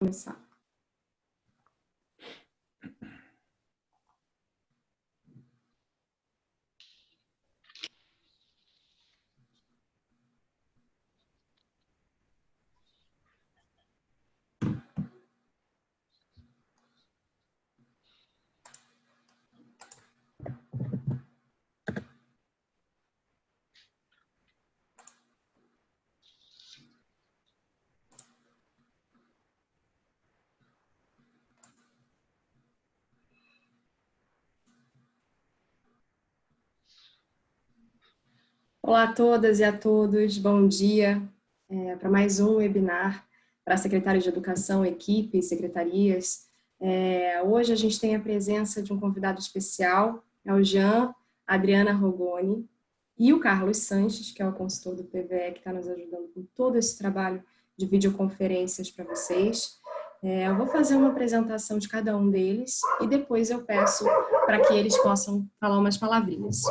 começar. Olá a todas e a todos, bom dia é, para mais um webinar para secretários de educação, equipes, secretarias. É, hoje a gente tem a presença de um convidado especial, é o Jean Adriana Rogoni e o Carlos Sanches, que é o consultor do PVE, que está nos ajudando com todo esse trabalho de videoconferências para vocês. É, eu vou fazer uma apresentação de cada um deles e depois eu peço para que eles possam falar umas palavrinhas.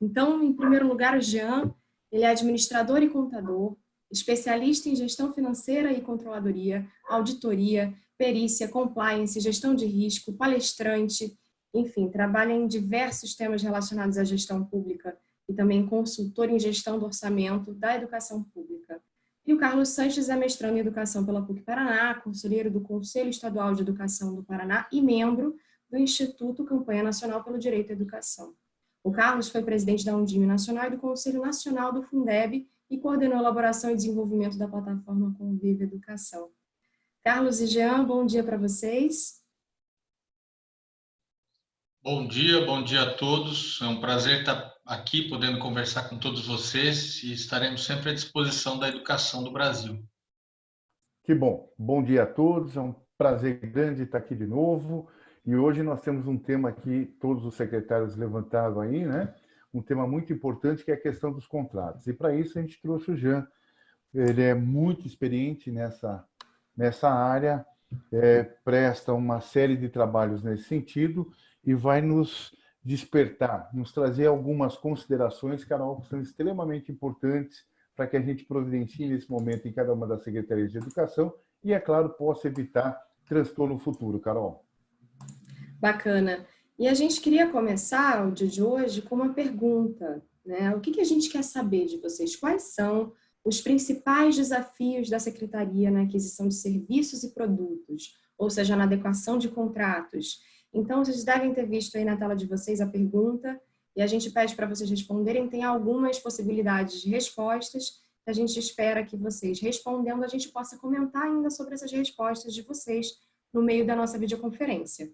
Então, em primeiro lugar, o Jean, ele é administrador e contador, especialista em gestão financeira e controladoria, auditoria, perícia, compliance, gestão de risco, palestrante, enfim, trabalha em diversos temas relacionados à gestão pública e também consultor em gestão do orçamento da educação pública. E o Carlos Sanches é mestrando em Educação pela PUC Paraná, conselheiro do Conselho Estadual de Educação do Paraná e membro do Instituto Campanha Nacional pelo Direito à Educação. O Carlos foi presidente da Undime Nacional e do Conselho Nacional do Fundeb e coordenou a elaboração e desenvolvimento da plataforma Convive Educação. Carlos e Jean, bom dia para vocês. Bom dia, bom dia a todos. É um prazer estar aqui podendo conversar com todos vocês e estaremos sempre à disposição da educação do Brasil. Que bom. Bom dia a todos. É um prazer grande estar aqui de novo. E hoje nós temos um tema que todos os secretários levantaram aí, né? Um tema muito importante que é a questão dos contratos. E para isso a gente trouxe o Jean. Ele é muito experiente nessa, nessa área, é, presta uma série de trabalhos nesse sentido e vai nos despertar, nos trazer algumas considerações, Carol, que são extremamente importantes para que a gente providencie nesse momento em cada uma das secretarias de educação e, é claro, possa evitar transtorno futuro, Carol. Bacana. E a gente queria começar o dia de hoje com uma pergunta. Né? O que, que a gente quer saber de vocês? Quais são os principais desafios da Secretaria na aquisição de serviços e produtos, ou seja, na adequação de contratos? Então, vocês devem ter visto aí na tela de vocês a pergunta e a gente pede para vocês responderem. Tem algumas possibilidades de respostas a gente espera que vocês, respondendo, a gente possa comentar ainda sobre essas respostas de vocês no meio da nossa videoconferência.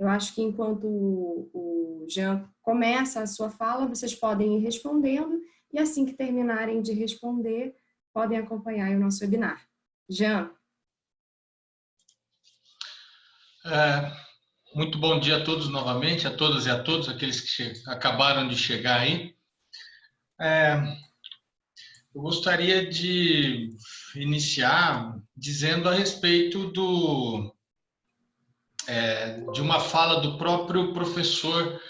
Eu acho que enquanto o Jean começa a sua fala, vocês podem ir respondendo e assim que terminarem de responder, podem acompanhar o nosso webinar. Jean. É, muito bom dia a todos novamente, a todas e a todos, aqueles que acabaram de chegar aí. É, eu gostaria de iniciar dizendo a respeito do, é, de uma fala do próprio professor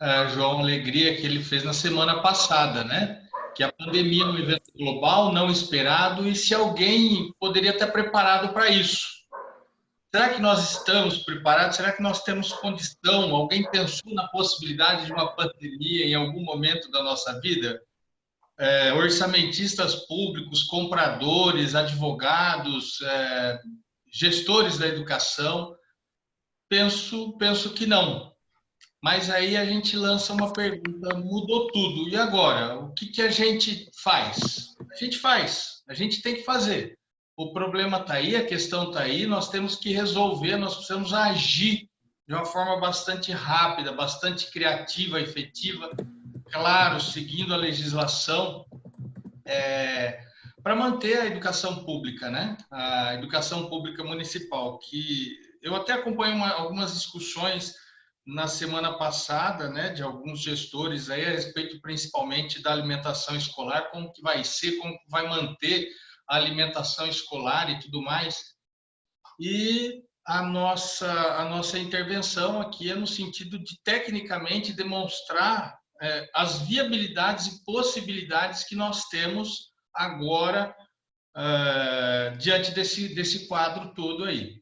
é, João Alegria, que ele fez na semana passada, né? Que a pandemia é um evento global, não esperado, e se alguém poderia estar preparado para isso. Será que nós estamos preparados? Será que nós temos condição? Alguém pensou na possibilidade de uma pandemia em algum momento da nossa vida? É, orçamentistas públicos, compradores, advogados, é, gestores da educação, Penso, penso que não. Mas aí a gente lança uma pergunta, mudou tudo. E agora? O que, que a gente faz? A gente faz, a gente tem que fazer. O problema está aí, a questão está aí, nós temos que resolver, nós precisamos agir de uma forma bastante rápida, bastante criativa, efetiva, claro, seguindo a legislação, é, para manter a educação pública, né? A educação pública municipal, que eu até acompanho uma, algumas discussões na semana passada, né, de alguns gestores aí a respeito principalmente da alimentação escolar, como que vai ser, como que vai manter a alimentação escolar e tudo mais. E a nossa a nossa intervenção aqui é no sentido de tecnicamente demonstrar é, as viabilidades e possibilidades que nós temos agora uh, diante desse, desse quadro todo aí.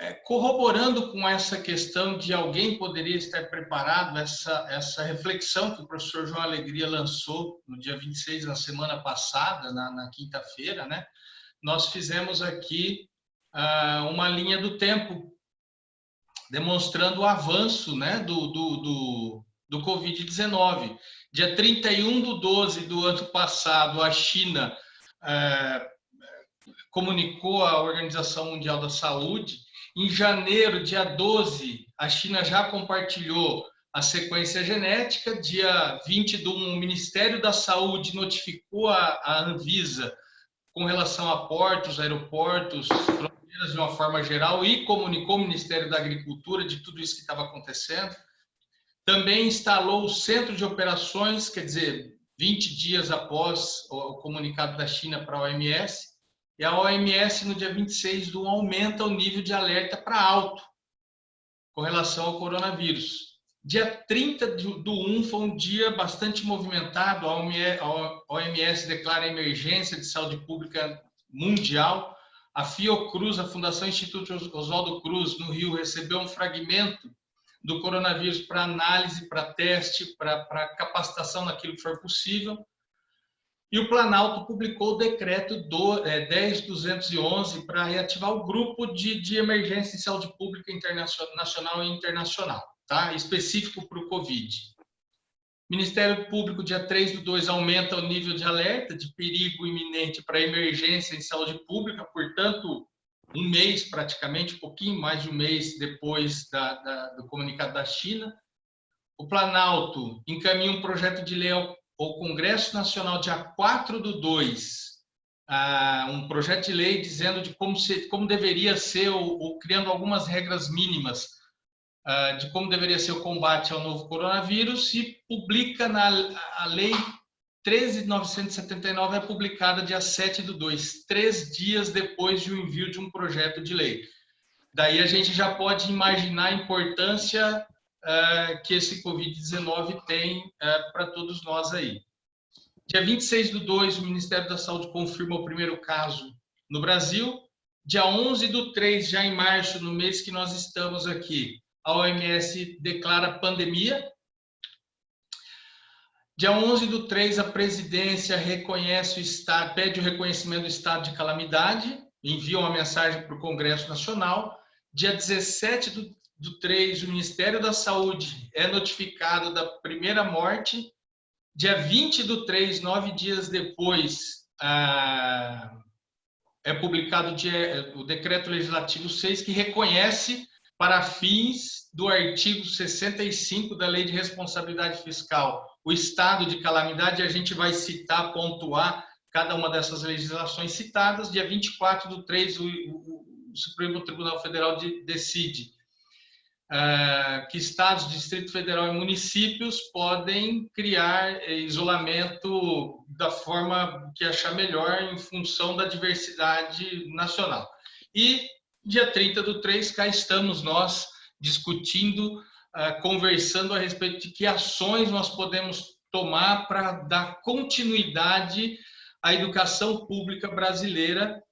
É, corroborando com essa questão de alguém poderia estar preparado, essa, essa reflexão que o professor João Alegria lançou no dia 26, na semana passada, na, na quinta-feira, né? nós fizemos aqui uh, uma linha do tempo, demonstrando o avanço né, do, do, do, do Covid-19. Dia 31 de 12 do ano passado, a China uh, comunicou à Organização Mundial da Saúde em janeiro, dia 12, a China já compartilhou a sequência genética. Dia 20 do o Ministério da Saúde notificou a, a Anvisa com relação a portos, aeroportos, fronteiras de uma forma geral e comunicou o Ministério da Agricultura de tudo isso que estava acontecendo. Também instalou o centro de operações, quer dizer, 20 dias após o comunicado da China para a OMS, e a OMS, no dia 26 do 1, aumenta o nível de alerta para alto com relação ao coronavírus. Dia 30 do 1 foi um dia bastante movimentado. A OMS declara emergência de saúde pública mundial. A Fiocruz, a Fundação Instituto Oswaldo Cruz, no Rio, recebeu um fragmento do coronavírus para análise, para teste, para capacitação naquilo que for possível. E o Planalto publicou o decreto do, é, 10.211 para reativar o grupo de, de emergência em saúde pública nacional e internacional, tá? específico para o Covid. Ministério Público, dia 3 do 2, aumenta o nível de alerta de perigo iminente para emergência em saúde pública, portanto, um mês praticamente, um pouquinho mais de um mês depois da, da, do comunicado da China. O Planalto encaminha um projeto de lei ao o Congresso Nacional, dia 4 do 2, uh, um projeto de lei dizendo de como, se, como deveria ser, ou, ou criando algumas regras mínimas uh, de como deveria ser o combate ao novo coronavírus, e publica na a lei 13.979, é publicada dia 7 do 2, três dias depois do envio de um projeto de lei. Daí a gente já pode imaginar a importância que esse Covid-19 tem uh, para todos nós aí. Dia 26 do 2, o Ministério da Saúde confirma o primeiro caso no Brasil. Dia 11 do 3, já em março, no mês que nós estamos aqui, a OMS declara pandemia. Dia 11 do 3, a presidência reconhece o estado, pede o reconhecimento do estado de calamidade, envia uma mensagem para o Congresso Nacional. Dia 17 do do 3, o Ministério da Saúde é notificado da primeira morte. Dia 20 do 3, nove dias depois, é publicado o Decreto Legislativo 6, que reconhece, para fins do artigo 65 da Lei de Responsabilidade Fiscal, o estado de calamidade. A gente vai citar, pontuar cada uma dessas legislações citadas. Dia 24 do 3, o, o, Supremo Tribunal Federal de, decide que estados, Distrito Federal e municípios podem criar é, isolamento da forma que achar melhor em função da diversidade nacional. E dia 30 do 3, cá estamos nós discutindo, é, conversando a respeito de que ações nós podemos tomar para dar continuidade à educação pública brasileira,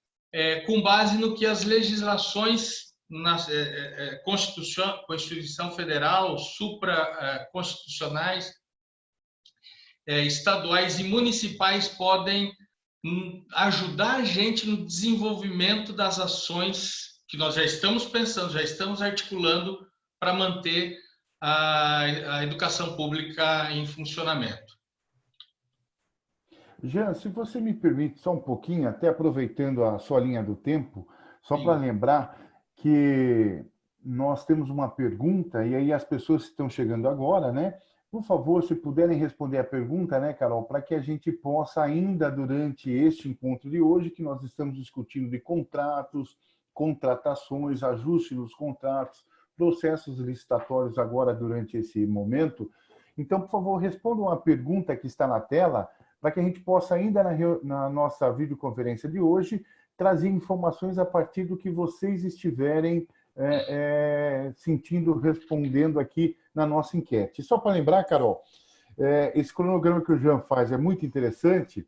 com base no que as legislações na é, é, é, Constituição, Constituição Federal, supraconstitucionais, é, estaduais e municipais podem hum, ajudar a gente no desenvolvimento das ações que nós já estamos pensando, já estamos articulando para manter a, a educação pública em funcionamento. Jean, se você me permite só um pouquinho, até aproveitando a sua linha do tempo, só para lembrar, que nós temos uma pergunta, e aí as pessoas que estão chegando agora, né? Por favor, se puderem responder a pergunta, né, Carol, para que a gente possa ainda durante este encontro de hoje, que nós estamos discutindo de contratos, contratações, ajuste nos contratos, processos licitatórios agora durante esse momento. Então, por favor, respondam a pergunta que está na tela, para que a gente possa ainda na, na nossa videoconferência de hoje trazer informações a partir do que vocês estiverem é, é, sentindo, respondendo aqui na nossa enquete. Só para lembrar, Carol, é, esse cronograma que o Jean faz é muito interessante,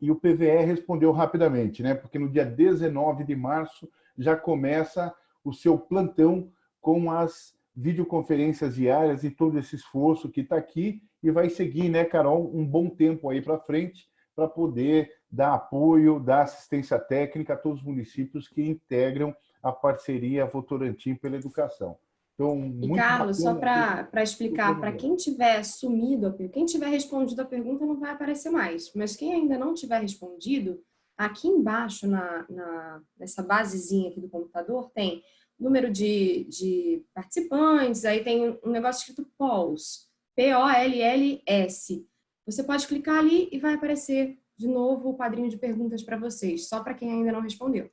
e o PVE respondeu rapidamente, né? porque no dia 19 de março já começa o seu plantão com as videoconferências diárias e todo esse esforço que está aqui e vai seguir, né, Carol, um bom tempo aí para frente para poder dar apoio, dar assistência técnica a todos os municípios que integram a parceria Votorantim pela educação. Então, e, Carlos, só para explicar, para quem tiver sumido, quem tiver respondido a pergunta não vai aparecer mais, mas quem ainda não tiver respondido, aqui embaixo, na, na nessa basezinha aqui do computador, tem número de, de participantes, aí tem um negócio escrito POLS, P-O-L-L-S. Você pode clicar ali e vai aparecer de novo o quadrinho de perguntas para vocês, só para quem ainda não respondeu.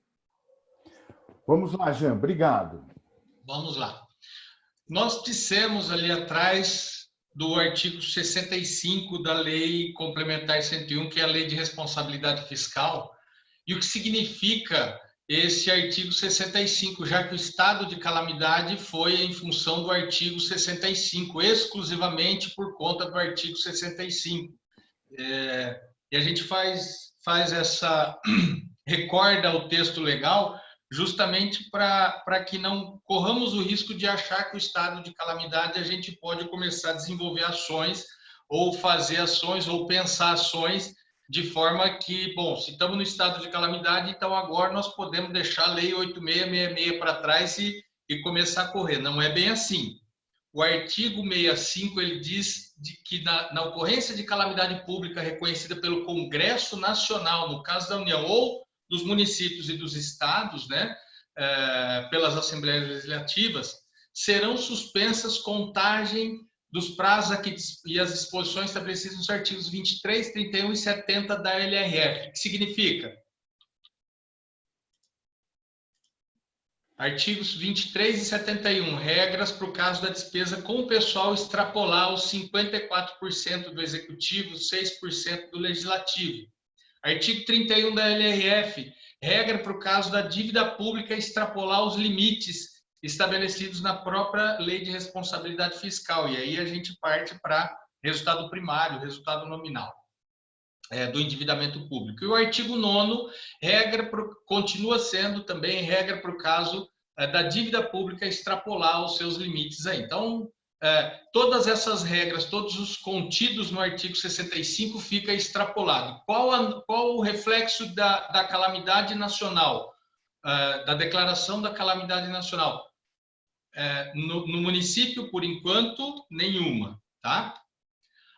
Vamos lá, Jean, obrigado. Vamos lá. Nós dissemos ali atrás do artigo 65 da Lei Complementar 101, que é a Lei de Responsabilidade Fiscal, e o que significa esse artigo 65, já que o estado de calamidade foi em função do artigo 65, exclusivamente por conta do artigo 65. É, e a gente faz, faz essa, recorda o texto legal, justamente para que não corramos o risco de achar que o estado de calamidade a gente pode começar a desenvolver ações ou fazer ações ou pensar ações de forma que, bom, se estamos no estado de calamidade, então agora nós podemos deixar a lei 8666 para trás e, e começar a correr. Não é bem assim. O artigo 65 ele diz de que na, na ocorrência de calamidade pública reconhecida pelo Congresso Nacional, no caso da União, ou dos municípios e dos estados, né, é, pelas assembleias legislativas, serão suspensas contagem dos prazos aqui e as disposições estabelecidas nos artigos 23, 31 e 70 da LRF. O que significa? Artigos 23 e 71, regras para o caso da despesa com o pessoal extrapolar os 54% do executivo, 6% do legislativo. Artigo 31 da LRF, regra para o caso da dívida pública extrapolar os limites estabelecidos na própria lei de responsabilidade fiscal. E aí a gente parte para resultado primário, resultado nominal é, do endividamento público. E o artigo 9 regra pro, continua sendo também regra para o caso é, da dívida pública extrapolar os seus limites aí. Então, é, todas essas regras, todos os contidos no artigo 65 fica extrapolado. Qual, a, qual o reflexo da, da calamidade nacional, é, da declaração da calamidade nacional? É, no, no, município, por enquanto, nenhuma. Tá?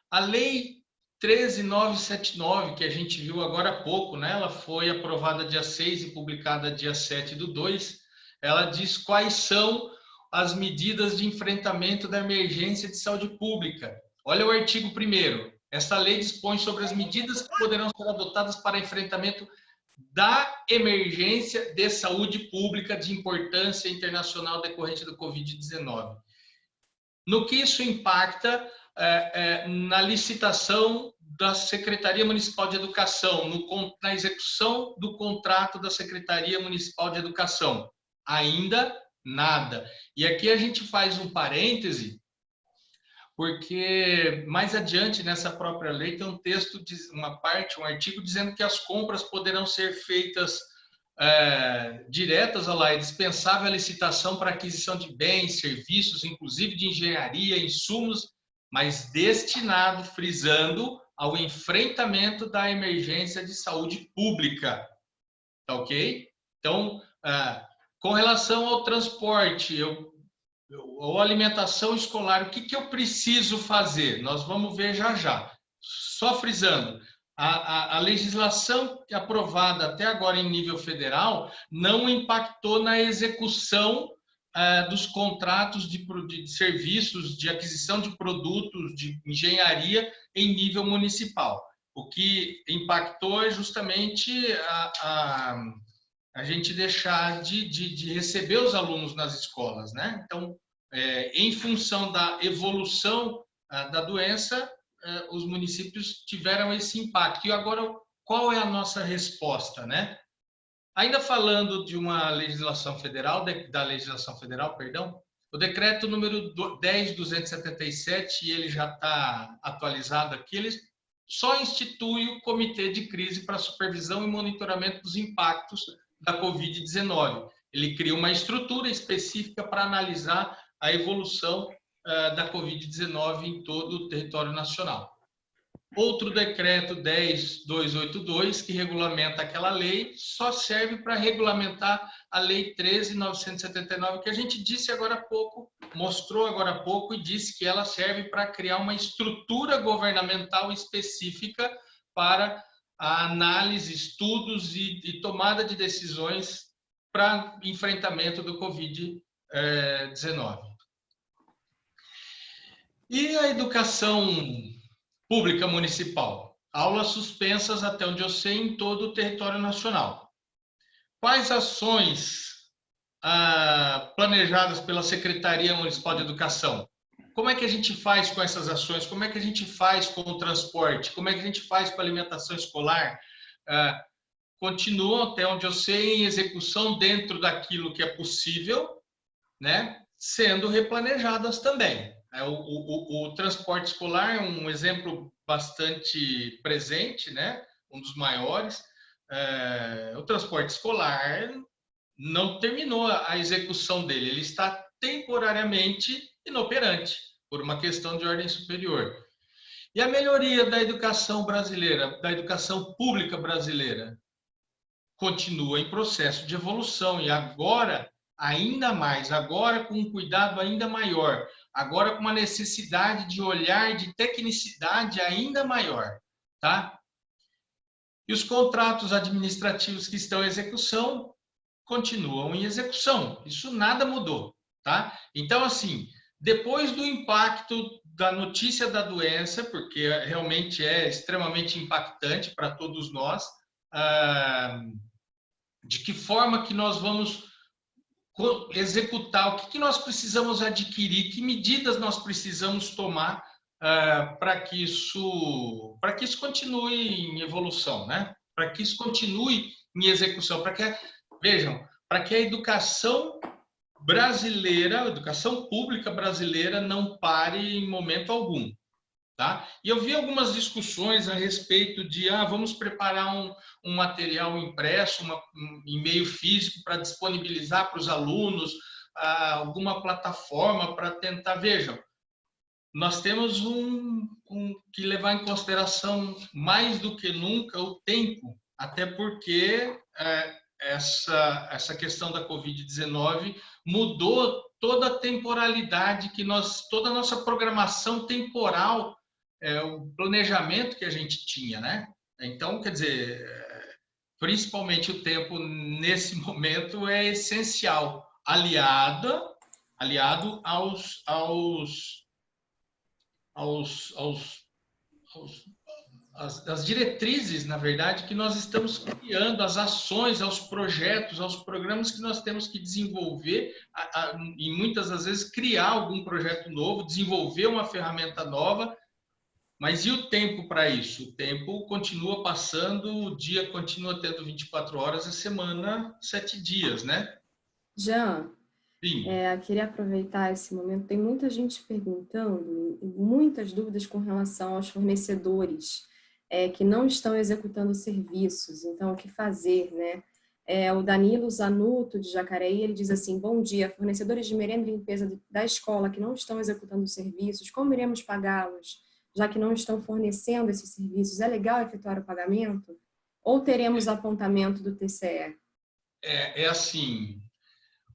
A lei 13979, que a gente viu agora há pouco, né? ela foi aprovada dia 6 e publicada dia 7 do 2, ela diz quais são as medidas de enfrentamento da emergência de saúde pública. Olha o artigo 1 Esta lei dispõe sobre as medidas que poderão ser adotadas para enfrentamento da emergência de saúde pública de importância internacional decorrente do Covid-19. No que isso impacta é, é, na licitação da Secretaria Municipal de Educação, no, na execução do contrato da Secretaria Municipal de Educação? Ainda nada. E aqui a gente faz um parêntese, porque mais adiante nessa própria lei tem um texto, uma parte, um artigo dizendo que as compras poderão ser feitas é, diretas, olha lá, é dispensável a licitação para aquisição de bens, serviços, inclusive de engenharia, insumos, mas destinado, frisando, ao enfrentamento da emergência de saúde pública. Tá ok? Então, é, com relação ao transporte, eu, ou alimentação escolar, o que, que eu preciso fazer? Nós vamos ver já já. Só frisando, a, a, a, legislação aprovada até agora em nível federal não impactou na execução é, dos contratos de, de, serviços, de aquisição de produtos, de engenharia em nível municipal. O que impactou é justamente a, a a gente deixar de, de, de receber os alunos nas escolas, né? Então, é, em função da evolução a, da doença, é, os municípios tiveram esse impacto. E agora, qual é a nossa resposta, né? Ainda falando de uma legislação federal, de, da legislação federal, perdão, o decreto número 10.277, e ele já está atualizado aqui, ele só institui o Comitê de Crise para Supervisão e Monitoramento dos Impactos da Covid-19. Ele cria uma estrutura específica para analisar a evolução uh, da Covid-19 em todo o território nacional. Outro decreto 10282, que regulamenta aquela lei, só serve para regulamentar a lei 13979, que a gente disse agora há pouco, mostrou agora há pouco e disse que ela serve para criar uma estrutura governamental específica para a análise, estudos e, e tomada de decisões para enfrentamento do Covid-19. E a educação pública municipal? Aulas suspensas, até onde eu sei, em todo o território nacional. Quais ações ah, planejadas pela Secretaria Municipal de Educação? Como é que a gente faz com essas ações? Como é que a gente faz com o transporte? Como é que a gente faz com a alimentação escolar? Ah, continuam, até onde eu sei, em execução dentro daquilo que é possível, né? sendo replanejadas também. É, o, o, o, transporte escolar é um exemplo bastante presente, né? um dos maiores. É, o transporte escolar não terminou a execução dele, ele está temporariamente inoperante, por uma questão de ordem superior. E a melhoria da educação brasileira, da educação pública brasileira, continua em processo de evolução e agora ainda mais, agora com um cuidado ainda maior, agora com uma necessidade de olhar de tecnicidade ainda maior, tá? E os contratos administrativos que estão em execução continuam em execução. Isso nada mudou, tá? Então, assim, depois do impacto da notícia da doença, porque realmente é extremamente impactante para todos nós, ah, de que forma que nós vamos executar, o que, que nós precisamos adquirir, que medidas nós precisamos tomar uh, para que isso para que isso continue em evolução, né? Para que isso continue em execução, para que vejam, para que a educação brasileira, a educação pública brasileira não pare em momento algum. Tá? E eu vi algumas discussões a respeito de, ah, vamos preparar um, um material impresso, uma, um e-mail físico para disponibilizar para os alunos, ah, alguma plataforma para tentar, vejam, nós temos um, um, que levar em consideração mais do que nunca o tempo, até porque é, essa, essa questão da Covid-19 mudou toda a temporalidade que nós, toda a nossa programação temporal é, o planejamento que a gente tinha, né? Então, quer dizer, principalmente o tempo nesse momento é essencial, aliada, aliado aos, aos, aos, aos, aos as, as, diretrizes, na verdade, que nós estamos criando, as ações, aos projetos, aos programas que nós temos que desenvolver, a, a, e muitas das vezes criar algum projeto novo, desenvolver uma ferramenta nova mas e o tempo para isso? O tempo continua passando, o dia continua tendo 24 horas, a semana, sete dias, né? Jean, é, queria aproveitar esse momento. Tem muita gente perguntando, muitas dúvidas com relação aos fornecedores é, que não estão executando serviços. Então, o que fazer, né? É, o Danilo Zanuto, de Jacareí, ele diz assim, bom dia, fornecedores de merenda e limpeza da escola que não estão executando serviços, como iremos pagá-los? Já que não estão fornecendo esses serviços, é legal efetuar o pagamento? Ou teremos apontamento do TCE? É, é assim,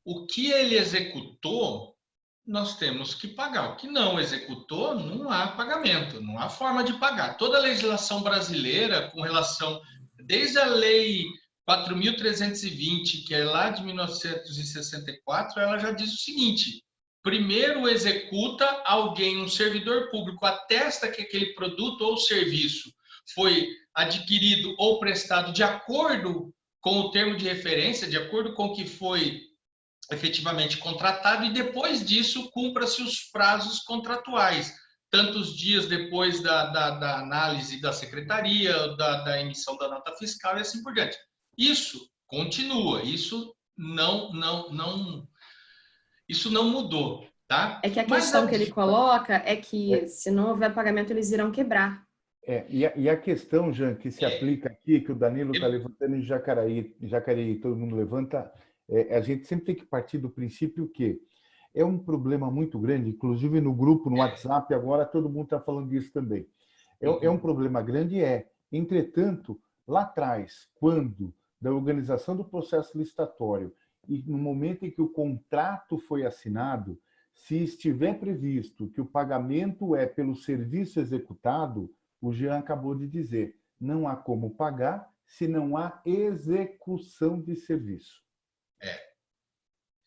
o que ele executou, nós temos que pagar. O que não executou, não há pagamento, não há forma de pagar. Toda a legislação brasileira, com relação, desde a lei 4.320, que é lá de 1964, ela já diz o seguinte, primeiro executa alguém, um servidor público, atesta que aquele produto ou serviço foi adquirido ou prestado de acordo com o termo de referência, de acordo com o que foi efetivamente contratado, e depois disso cumpra-se os prazos contratuais, tantos dias depois da, da, da análise da secretaria, da, da emissão da nota fiscal e assim por diante. Isso continua, isso não, não, não isso não mudou, tá? É que a questão Mas, que ele coloca é que é. se não houver pagamento, eles irão quebrar. É, e, a, e a questão, Jean, que se é. aplica aqui, que o Danilo está levantando em Jacareí, Jacareí, todo mundo levanta, é, a gente sempre tem que partir do princípio que é um problema muito grande, inclusive no grupo, no WhatsApp, agora todo mundo está falando disso também. É, é um problema grande, é. Entretanto, lá atrás, quando da organização do processo licitatório e no momento em que o contrato foi assinado, se estiver previsto que o pagamento é pelo serviço executado, o Jean acabou de dizer, não há como pagar se não há execução de serviço. É,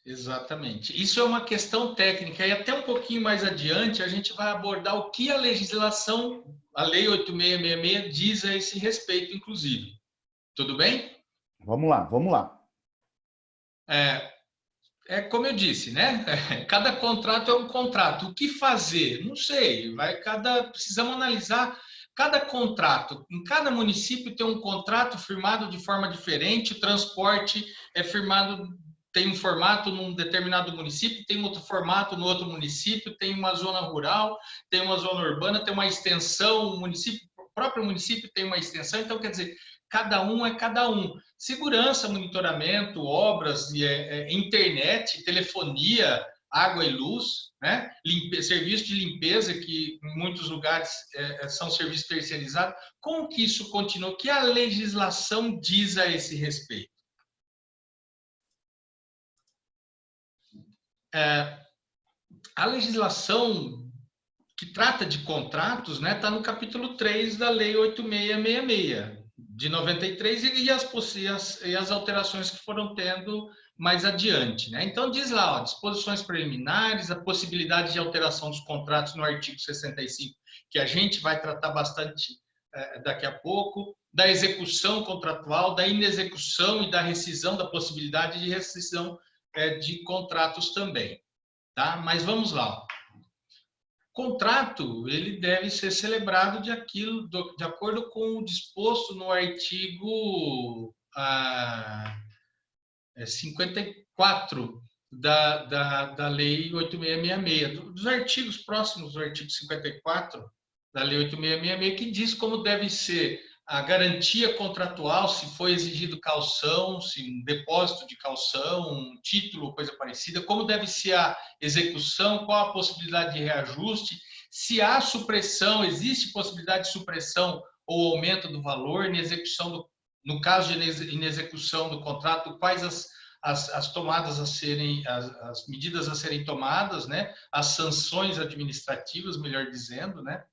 exatamente. Isso é uma questão técnica e até um pouquinho mais adiante a gente vai abordar o que a legislação, a Lei 8666, diz a esse respeito, inclusive. Tudo bem? Vamos lá, vamos lá. É, é como eu disse, né? Cada contrato é um contrato. O que fazer? Não sei. Vai cada precisamos analisar Cada contrato, em cada município tem um contrato firmado de forma diferente, o transporte é firmado, tem um formato num determinado município, tem outro formato no outro município, tem uma zona rural, tem uma zona urbana, tem uma extensão, o município, o próprio município tem uma extensão, então quer dizer, cada um é cada um. Segurança, monitoramento, obras, é, é, internet, telefonia, água e luz, né? Limpe, serviço de limpeza, que em muitos lugares é, é, são serviços terceirizados. Como que isso continua? O que a legislação diz a esse respeito? É, a legislação que trata de contratos está né, tá no capítulo 3 da Lei 8666, de 93, e as, e as, e as alterações que foram tendo mais adiante. Né? Então, diz lá, ó, disposições preliminares, a possibilidade de alteração dos contratos no artigo 65, que a gente vai tratar bastante é, daqui a pouco, da execução contratual, da inexecução e da rescisão, da possibilidade de rescisão é, de contratos também. Tá? Mas vamos lá. Contrato, ele deve ser celebrado de, aquilo, de acordo com o disposto no artigo... Ah, 54 é, da, da, da Lei 8666, dos artigos próximos do artigo 54 da Lei 8666, que diz como deve ser a garantia contratual, se foi exigido calção, se um depósito de calção, um título, coisa parecida, como deve ser a execução, qual a possibilidade de reajuste, se há supressão, existe possibilidade de supressão ou aumento do valor na execução do, no caso de inexecução do contrato, quais as, as, as tomadas a serem, as, as, medidas a serem tomadas, né? As sanções administrativas, melhor dizendo, né?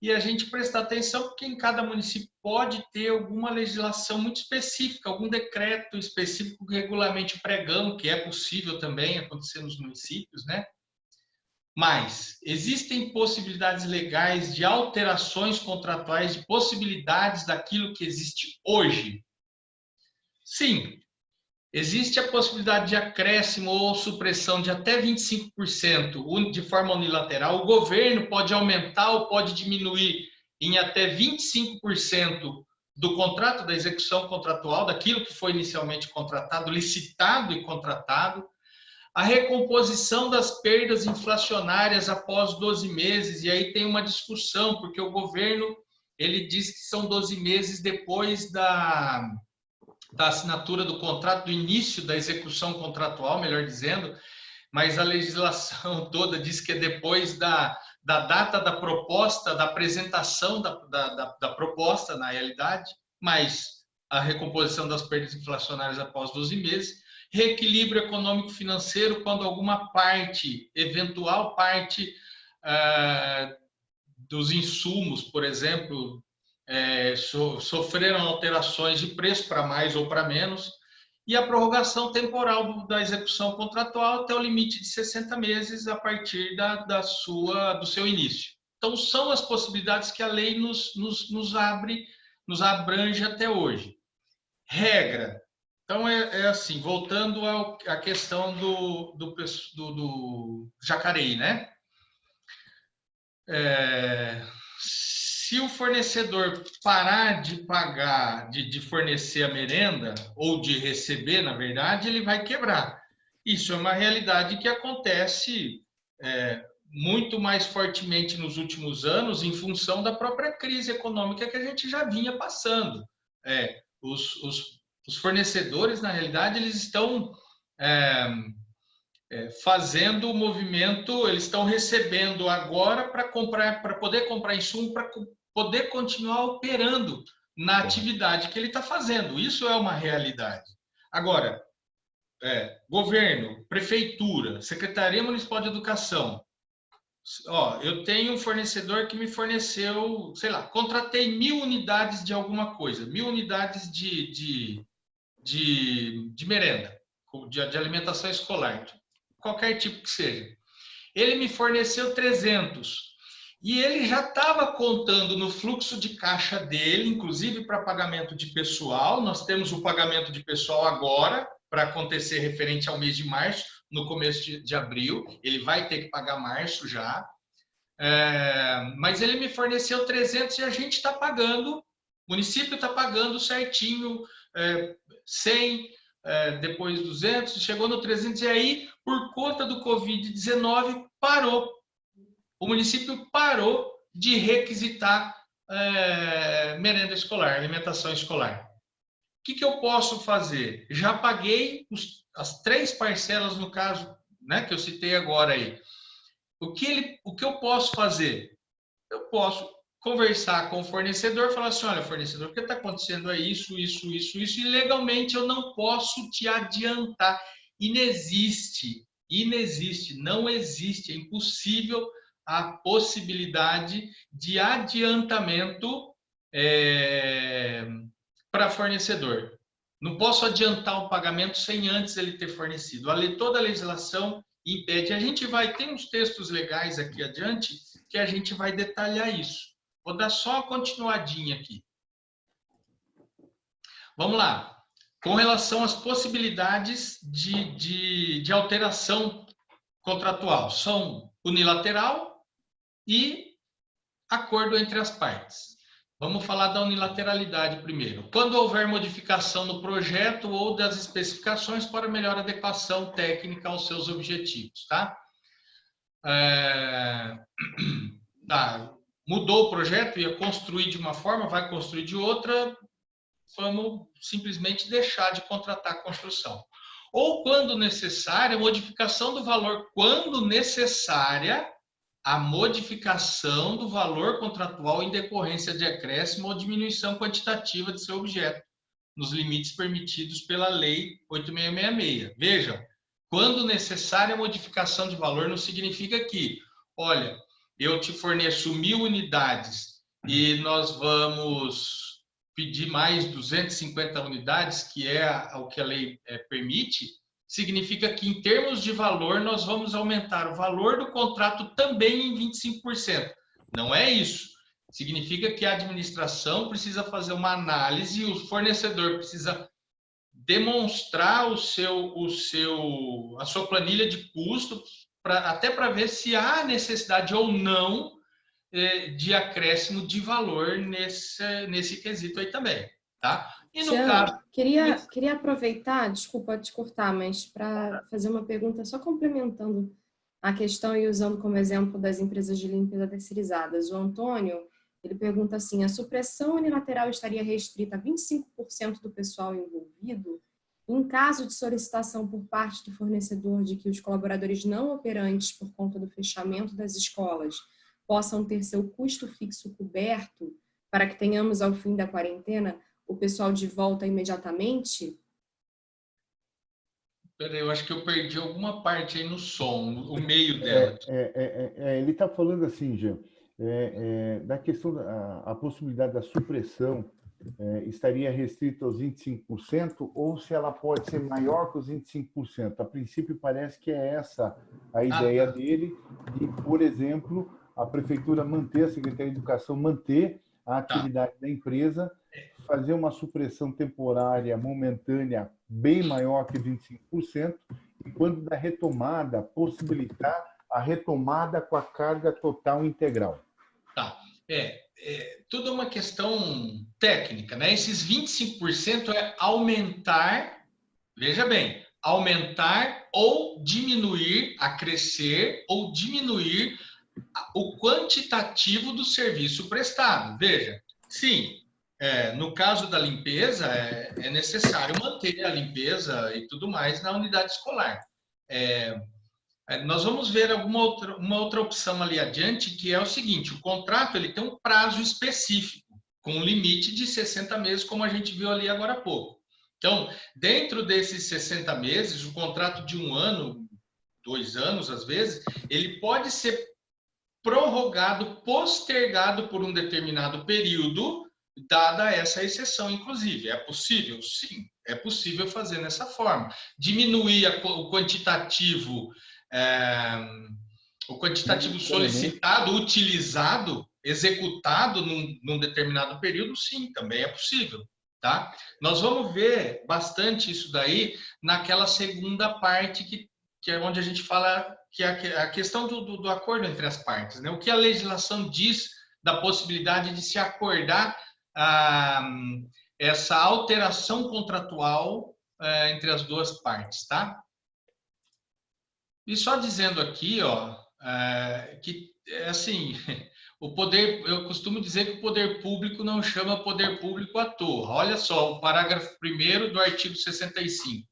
E a gente prestar atenção porque em cada município pode ter alguma legislação muito específica, algum decreto específico que regulamente pregão, que é possível também acontecer nos municípios, né? Mas existem possibilidades legais de alterações contratuais, de possibilidades daquilo que existe hoje? Sim, existe a possibilidade de acréscimo ou supressão de até 25% de forma unilateral. O governo pode aumentar ou pode diminuir em até 25% do contrato, da execução contratual, daquilo que foi inicialmente contratado, licitado e contratado a recomposição das perdas inflacionárias após 12 meses, e aí tem uma discussão, porque o governo ele diz que são 12 meses depois da, da assinatura do contrato, do início da execução contratual, melhor dizendo, mas a legislação toda diz que é depois da, da data da proposta, da apresentação da, da, da, proposta, na realidade, mas a recomposição das perdas inflacionárias após 12 meses, reequilíbrio econômico financeiro quando alguma parte, eventual parte ah, dos insumos, por exemplo, é, so, sofreram alterações de preço para mais ou para menos, e a prorrogação temporal da execução contratual até o limite de 60 meses a partir da, da sua, do seu início. Então, são as possibilidades que a lei nos, nos, nos abre, nos abrange até hoje. Regra, então, é, é assim, voltando à questão do, do, do, do né? É, se o fornecedor parar de pagar, de, de, fornecer a merenda, ou de receber, na verdade, ele vai quebrar. Isso é uma realidade que acontece é, muito mais fortemente nos últimos anos em função da própria crise econômica que a gente já vinha passando. É, os, os, os fornecedores, na realidade, eles estão é, é, fazendo o movimento, eles estão recebendo agora para comprar, para poder comprar insumo, para poder continuar operando na atividade que ele está fazendo. Isso é uma realidade. Agora, é, governo, prefeitura, Secretaria Municipal de Educação, ó, eu tenho um fornecedor que me forneceu, sei lá, contratei mil unidades de alguma coisa, mil unidades de, de, de, de merenda, de, de alimentação escolar, qualquer tipo que seja. Ele me forneceu 300. E ele já estava contando no fluxo de caixa dele, inclusive para pagamento de pessoal. Nós temos o pagamento de pessoal agora, para acontecer referente ao mês de março, no começo de, de abril. Ele vai ter que pagar março já. É, mas ele me forneceu 300 e a gente está pagando, o município está pagando certinho, é, 100, é, depois 200, chegou no 300 e aí, por conta do Covid-19, parou. O município parou de requisitar é, merenda escolar, alimentação escolar que, que eu posso fazer? Já paguei os, as três parcelas, no caso, né, que eu citei agora aí. O que, ele, o que eu posso fazer? Eu posso conversar com o fornecedor, falar assim, olha, fornecedor, o que está acontecendo é isso, isso, isso, isso, e legalmente eu não posso te adiantar. Inexiste, inexiste, não existe, é impossível a possibilidade de adiantamento é, para fornecedor. Não posso adiantar o pagamento sem antes ele ter fornecido. Toda a legislação impede. A gente vai ter uns textos legais aqui adiante que a gente vai detalhar isso. Vou dar só uma continuadinha aqui. Vamos lá. Com relação às possibilidades de, de, de alteração contratual, são unilateral e acordo entre as partes. Vamos falar da unilateralidade primeiro. Quando houver modificação no projeto ou das especificações para melhor adequação técnica aos seus objetivos, tá? É... Ah, mudou o projeto, ia construir de uma forma, vai construir de outra, vamos simplesmente deixar de contratar a construção. Ou, quando necessária, modificação do valor, quando necessária, a modificação do valor contratual em decorrência de acréscimo ou diminuição quantitativa de seu objeto, nos limites permitidos pela Lei 8666. Vejam, quando necessária a modificação de valor, não significa que, olha, eu te forneço mil unidades e nós vamos pedir mais 250 unidades, que é o que a lei é, permite, significa que, em termos de valor, nós vamos aumentar o valor do contrato também em 25%. Não é isso. Significa que a administração precisa fazer uma análise e o fornecedor precisa demonstrar o seu, o seu, a sua planilha de custo, pra, até para ver se há necessidade ou não eh, de acréscimo de valor nesse, nesse quesito aí também. Tá? E no caso... queria, queria aproveitar, desculpa te cortar, mas para fazer uma pergunta só complementando a questão e usando como exemplo das empresas de limpeza terceirizadas. O Antônio, ele pergunta assim, a supressão unilateral estaria restrita a 25% do pessoal envolvido? Em caso de solicitação por parte do fornecedor de que os colaboradores não operantes, por conta do fechamento das escolas, possam ter seu custo fixo coberto para que tenhamos ao fim da quarentena o pessoal de volta imediatamente? Peraí, eu acho que eu perdi alguma parte aí no som, o meio dela. É, é, é, é ele está falando assim, Jean, é, é, da questão da a possibilidade da supressão estaria restrita aos 25% ou se ela pode ser maior que os 25%. A princípio parece que é essa a ah, ideia ah, dele de, por exemplo, a prefeitura manter, a Secretaria de Educação manter a tá. atividade tá. da empresa fazer uma supressão temporária, momentânea, bem maior que 25%, e quando da retomada, possibilitar a retomada com a carga total integral. Tá. É, é tudo uma questão técnica, né? Esses 25% é aumentar, veja bem, aumentar ou diminuir acrescer ou diminuir o quantitativo do serviço prestado. Veja, sim, é, no caso da limpeza, é, é, necessário manter a limpeza e tudo mais na unidade escolar. É, é, nós vamos ver alguma outra, uma outra opção ali adiante, que é o seguinte, o contrato ele tem um prazo específico, com um limite de 60 meses, como a gente viu ali agora há pouco. Então, dentro desses 60 meses, o contrato de um ano, dois anos às vezes, ele pode ser prorrogado, postergado por um determinado período, dada essa exceção, inclusive. É possível? Sim, é possível fazer nessa forma. Diminuir a, o quantitativo, é, o quantitativo solicitado, utilizado, executado num, num, determinado período, sim, também é possível. Tá? Nós vamos ver bastante isso daí naquela segunda parte que, que é onde a gente fala que é a questão do, do, do acordo entre as partes. Né? O que a legislação diz da possibilidade de se acordar ah, essa alteração contratual eh, entre as duas partes, tá? E só dizendo aqui, ó, eh, que é assim, o poder, eu costumo dizer que o poder público não chama poder público à toa. Olha só, o parágrafo 1 do artigo 65.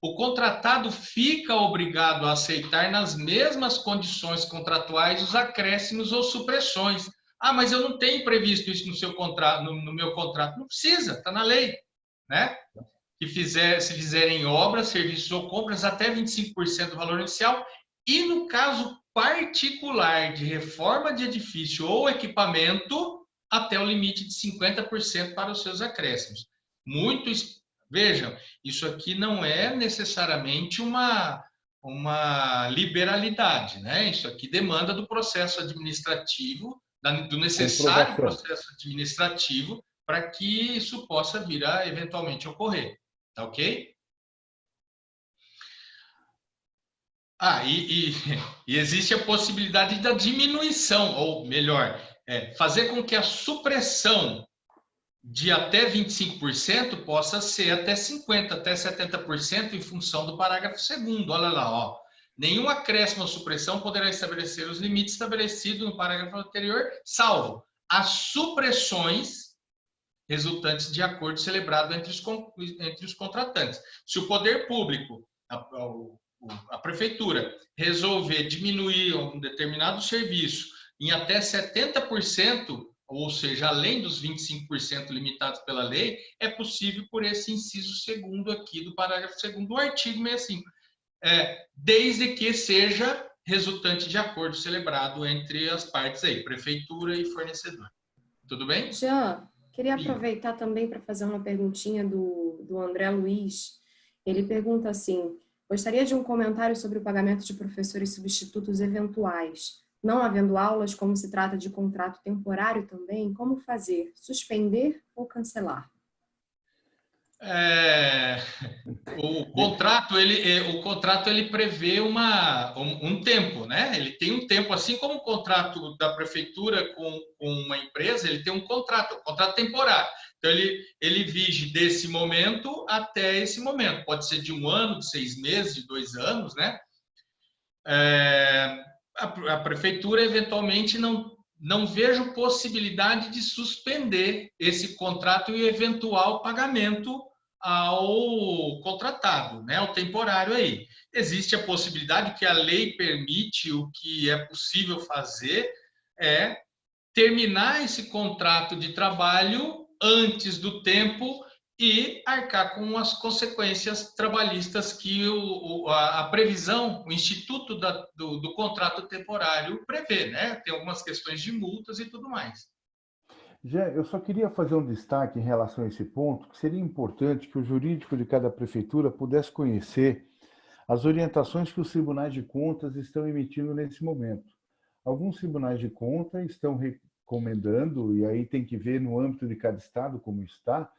O contratado fica obrigado a aceitar nas mesmas condições contratuais os acréscimos ou supressões ah, mas eu não tenho previsto isso no seu contrato, no, no meu contrato. Não precisa, está na lei, né? Que fizer, se fizerem obras, serviços ou compras até 25% do valor inicial e no caso particular de reforma de edifício ou equipamento até o limite de 50% para os seus acréscimos. Muito, vejam, isso aqui não é necessariamente uma uma liberalidade, né? Isso aqui demanda do processo administrativo do necessário processo administrativo para que isso possa vir a eventualmente ocorrer. Tá ok? Ah, e, e, e existe a possibilidade da diminuição, ou melhor, é, fazer com que a supressão de até 25% possa ser até 50%, até 70% em função do parágrafo 2 Olha lá, ó. Nenhum acréscimo ou supressão poderá estabelecer os limites estabelecidos no parágrafo anterior, salvo as supressões resultantes de acordo celebrado entre os, entre os contratantes. Se o poder público, a, a, a prefeitura, resolver diminuir um determinado serviço em até 70%, ou seja, além dos 25% limitados pela lei, é possível por esse inciso segundo aqui do parágrafo segundo do artigo 65 é, desde que seja resultante de acordo celebrado entre as partes aí, prefeitura e fornecedor. Tudo bem? Jean, queria aproveitar também para fazer uma perguntinha do, do André Luiz. Ele pergunta assim, gostaria de um comentário sobre o pagamento de professores substitutos eventuais. Não havendo aulas, como se trata de contrato temporário também, como fazer? Suspender ou cancelar? É, o contrato ele é, o contrato ele prevê uma um, um, tempo né? Ele tem um tempo assim como o contrato da prefeitura com, com uma empresa ele tem um contrato um contrato temporário. Então ele ele vige desse momento até esse momento. Pode ser de um ano de seis meses de dois anos né? É, a, a prefeitura eventualmente não não vejo possibilidade de suspender esse contrato e eventual pagamento ao contratado, né, ao temporário aí. Existe a possibilidade que a lei permite, o que é possível fazer é terminar esse contrato de trabalho antes do tempo e arcar com as consequências trabalhistas que o, a, a, previsão, o Instituto da, do, do contrato temporário prevê, né? Tem algumas questões de multas e tudo mais. Já, eu só queria fazer um destaque em relação a esse ponto, que seria importante que o jurídico de cada prefeitura pudesse conhecer as orientações que os tribunais de contas estão emitindo nesse momento. Alguns tribunais de contas estão recomendando, e aí tem que ver no âmbito de cada estado como está,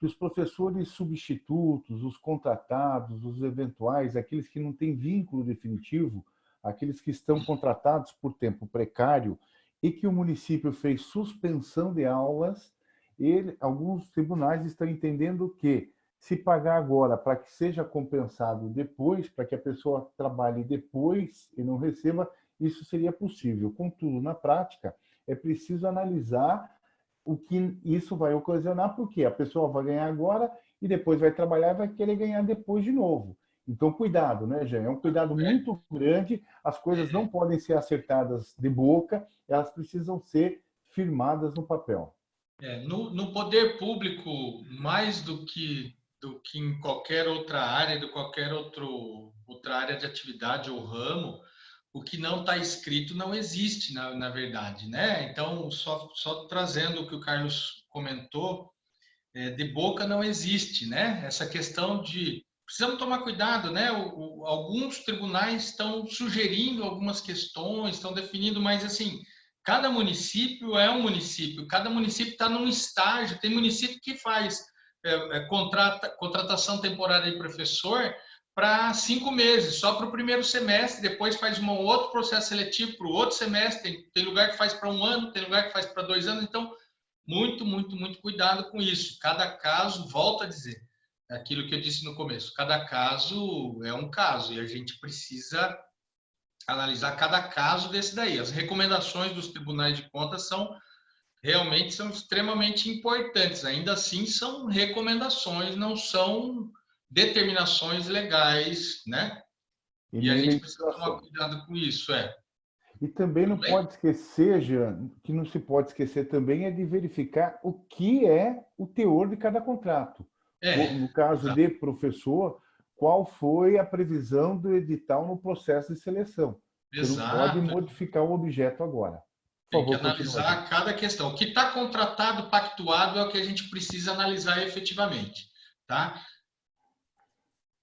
que os professores substitutos, os contratados, os eventuais, aqueles que não têm vínculo definitivo, aqueles que estão contratados por tempo precário e que o município fez suspensão de aulas, ele, alguns tribunais estão entendendo que, se pagar agora para que seja compensado depois, para que a pessoa trabalhe depois e não receba, isso seria possível. Contudo, na prática, é preciso analisar o que isso vai ocasionar, porque a pessoa vai ganhar agora e depois vai trabalhar e vai querer ganhar depois de novo. Então, cuidado, né, Jean? É um cuidado é. muito grande. As coisas não podem ser acertadas de boca, elas precisam ser firmadas no papel. É, no, no, poder público, mais do que do que em qualquer outra área, de qualquer outro, outra área de atividade ou ramo, o que não está escrito não existe, na, na verdade, né? Então, só, só trazendo o que o Carlos comentou, é, de boca não existe, né? Essa questão de precisamos tomar cuidado, né? O, o, alguns tribunais estão sugerindo algumas questões, estão definindo, mas assim, cada município é um município, cada município está num estágio. Tem município que faz é, é, contrata, contratação temporária de professor para cinco meses, só para o primeiro semestre, depois faz um outro processo seletivo para o outro semestre, tem, tem lugar que faz para um ano, tem lugar que faz para dois anos, então, muito, muito, muito cuidado com isso. Cada caso, volta a dizer, aquilo que eu disse no começo, cada caso é um caso e a gente precisa analisar cada caso desse daí. As recomendações dos tribunais de contas são realmente são extremamente importantes. Ainda assim, são recomendações, não são determinações legais, né? E, e a gente precisa tomar cuidado com isso, é. E também não pode esquecer, Jean, que não se pode esquecer também é de verificar o que é o teor de cada contrato. É, no caso de professor, qual foi a previsão do edital no processo de seleção. Exato. Você não pode modificar o objeto agora. Tem que analisar cada questão. O que está contratado, pactuado, é o que a gente precisa analisar efetivamente. Tá?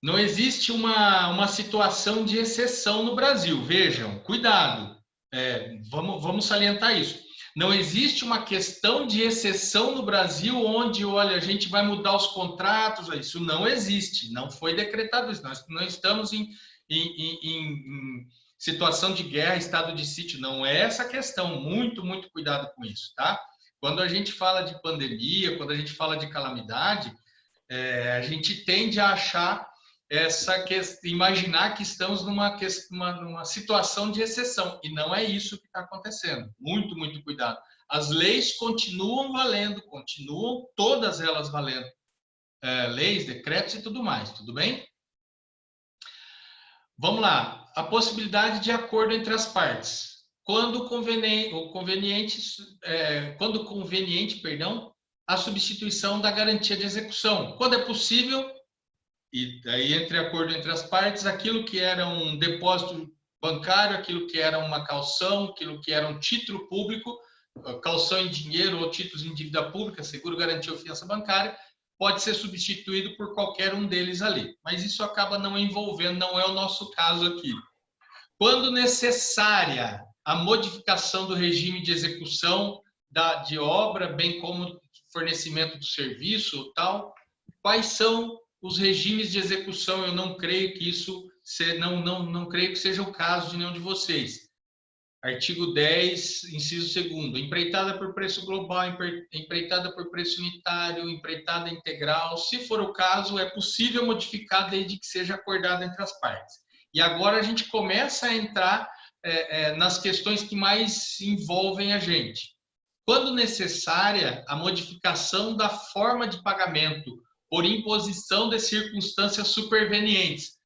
Não existe uma, uma situação de exceção no Brasil. Vejam, cuidado. É, vamos, vamos salientar isso. Não existe uma questão de exceção no Brasil onde, olha, a gente vai mudar os contratos. Isso não existe. Não foi decretado isso. Nós não estamos em, em, em, em situação de guerra, estado de sítio, não é essa questão. Muito, muito cuidado com isso, tá? Quando a gente fala de pandemia, quando a gente fala de calamidade, é, a gente tende a achar essa questão, imaginar que estamos numa, uma, numa situação de exceção e não é isso que está acontecendo. Muito, muito cuidado. As leis continuam valendo, continuam todas elas valendo. É, leis, decretos e tudo mais, tudo bem? Vamos lá a possibilidade de acordo entre as partes. Quando conveniente, conveniente é, quando conveniente, perdão, a substituição da garantia de execução. Quando é possível, e daí entre acordo entre as partes, aquilo que era um depósito bancário, aquilo que era uma calção, aquilo que era um título público, calção em dinheiro ou títulos em dívida pública, seguro, garantia ou fiança bancária, pode ser substituído por qualquer um deles ali. Mas isso acaba não envolvendo, não é o nosso caso aqui. Quando necessária a modificação do regime de execução da, de obra, bem como fornecimento do serviço tal, quais são os regimes de execução? Eu não creio que isso, não, não, não creio que seja o caso de nenhum de vocês. Artigo 10, inciso 2 empreitada por preço global, empreitada por preço unitário, empreitada integral. Se for o caso, é possível modificar desde que seja acordado entre as partes. E agora a gente começa a entrar é, é, nas questões que mais envolvem a gente. Quando necessária, a modificação da forma de pagamento por imposição de circunstâncias supervenientes,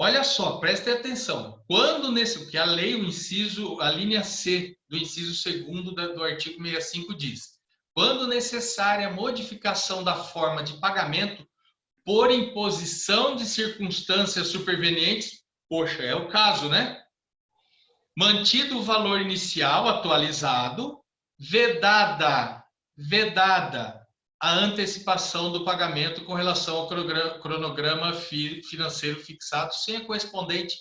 Olha só, preste atenção. Quando nesse, porque a lei, o inciso, a linha C do inciso segundo do artigo 65 diz: quando necessária modificação da forma de pagamento por imposição de circunstâncias supervenientes, poxa, é o caso, né? Mantido o valor inicial atualizado, vedada, vedada a antecipação do pagamento com relação ao cronograma financeiro fixado sem a correspondente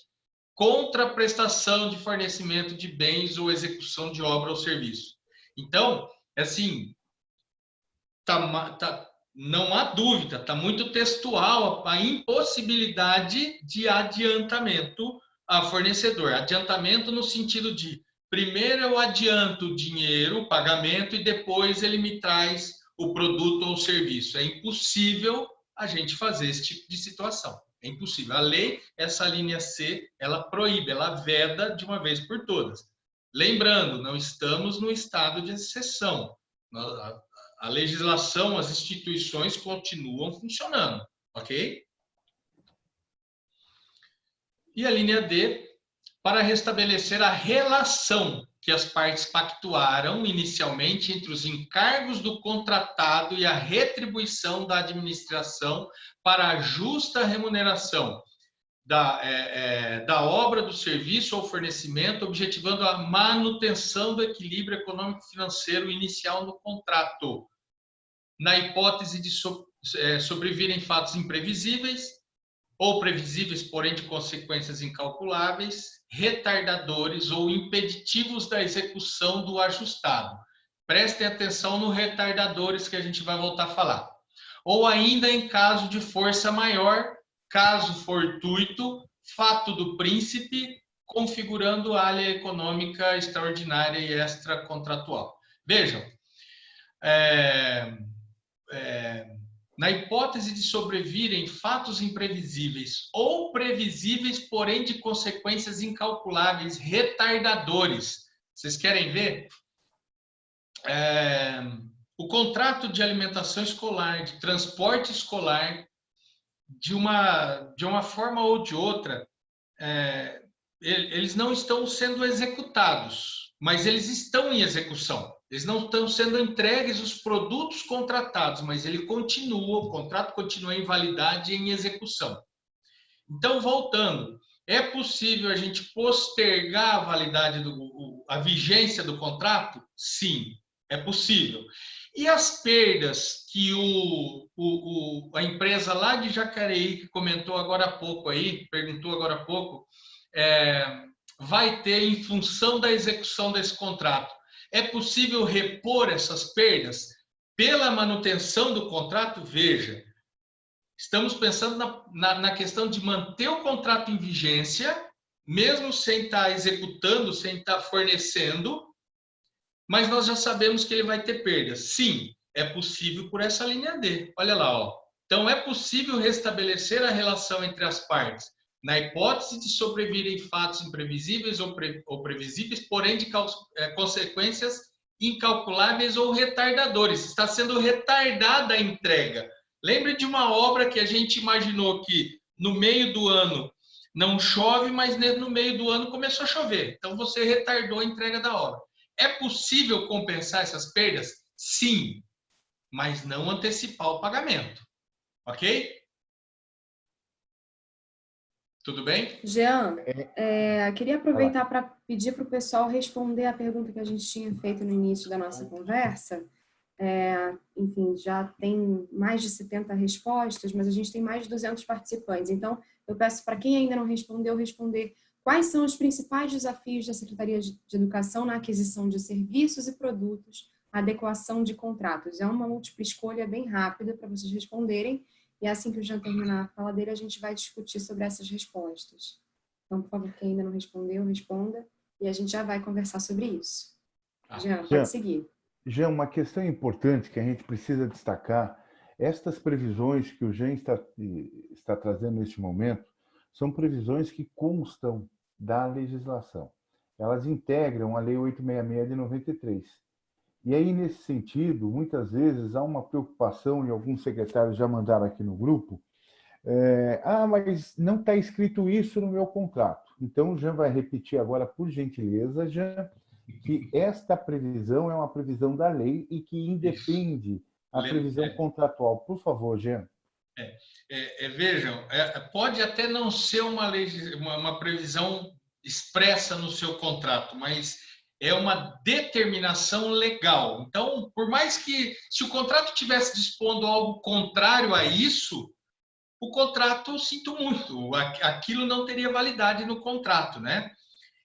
contraprestação de fornecimento de bens ou execução de obra ou serviço. Então, assim, tá, tá, não há dúvida, está muito textual a impossibilidade de adiantamento a fornecedor. Adiantamento no sentido de, primeiro eu adianto o dinheiro, o pagamento, e depois ele me traz o produto ou o serviço. É impossível a gente fazer esse tipo de situação. É impossível. A lei, essa linha C, ela proíbe, ela veda de uma vez por todas. Lembrando, não estamos no estado de exceção. A legislação, as instituições continuam funcionando, ok? E a linha D, para restabelecer a relação que as partes pactuaram inicialmente entre os encargos do contratado e a retribuição da administração para a justa remuneração da, é, é, da obra, do serviço ou fornecimento, objetivando a manutenção do equilíbrio econômico-financeiro inicial no contrato. Na hipótese de so, é, sobrevirem fatos imprevisíveis, ou previsíveis, porém de consequências incalculáveis, retardadores ou impeditivos da execução do ajustado. Prestem atenção no retardadores que a gente vai voltar a falar. Ou ainda em caso de força maior, caso fortuito, fato do príncipe, configurando área econômica extraordinária e extracontratual. Vejam, é, é, na hipótese de sobrevirem fatos imprevisíveis ou previsíveis, porém de consequências incalculáveis, retardadores. Vocês querem ver? É, o contrato de alimentação escolar, de transporte escolar, de uma, de uma forma ou de outra, é, eles não estão sendo executados, mas eles estão em execução. Eles não estão sendo entregues os produtos contratados, mas ele continua, o contrato continua em validade e em execução. Então, voltando, é possível a gente postergar a validade, do, a vigência do contrato? Sim, é possível. E as perdas que o, o, o, a empresa lá de Jacareí, que comentou agora há pouco aí, perguntou agora há pouco, é, vai ter em função da execução desse contrato? É possível repor essas perdas pela manutenção do contrato? Veja, estamos pensando na, na, na questão de manter o contrato em vigência, mesmo sem estar executando, sem estar fornecendo, mas nós já sabemos que ele vai ter perdas. Sim, é possível por essa linha D. Olha lá, ó. Então, é possível restabelecer a relação entre as partes, na hipótese de sobrevirem fatos imprevisíveis ou, pre, ou previsíveis, porém de é, consequências incalculáveis ou retardadores. Está sendo retardada a entrega. Lembre de uma obra que a gente imaginou que no meio do ano não chove, mas no meio do ano começou a chover. Então você retardou a entrega da obra. É possível compensar essas perdas? Sim, mas não antecipar o pagamento. Ok? Tudo bem? Jean, é, queria aproveitar para pedir para o pessoal responder a pergunta que a gente tinha feito no início da nossa conversa. É, enfim, já tem mais de 70 respostas, mas a gente tem mais de 200 participantes. Então, eu peço para quem ainda não respondeu, responder quais são os principais desafios da Secretaria de Educação na aquisição de serviços e produtos, adequação de contratos. É uma múltipla escolha bem rápida para vocês responderem e assim que o Jean terminar a fala dele, a gente vai discutir sobre essas respostas. Então, por favor, quem ainda não respondeu, responda. E a gente já vai conversar sobre isso. Ah. Jean, pode Jean, seguir. Jean, uma questão importante que a gente precisa destacar, estas previsões que o Jean está, está trazendo neste momento, são previsões que constam da legislação. Elas integram a Lei 866 de 93 e aí, nesse sentido, muitas vezes há uma preocupação, e alguns secretários já mandaram aqui no grupo, é, ah, mas não está escrito isso no meu contrato. Então, o Jean vai repetir agora, por gentileza, Jean, que esta previsão é uma previsão da lei e que independe a previsão é. contratual. Por favor, Jean. É, é, é vejam, é, pode até não ser uma, lei, uma, uma previsão expressa no seu contrato, mas é uma determinação legal. Então, por mais que, se o contrato tivesse dispondo algo contrário a isso, o contrato, sinto muito, aquilo não teria validade no contrato, né?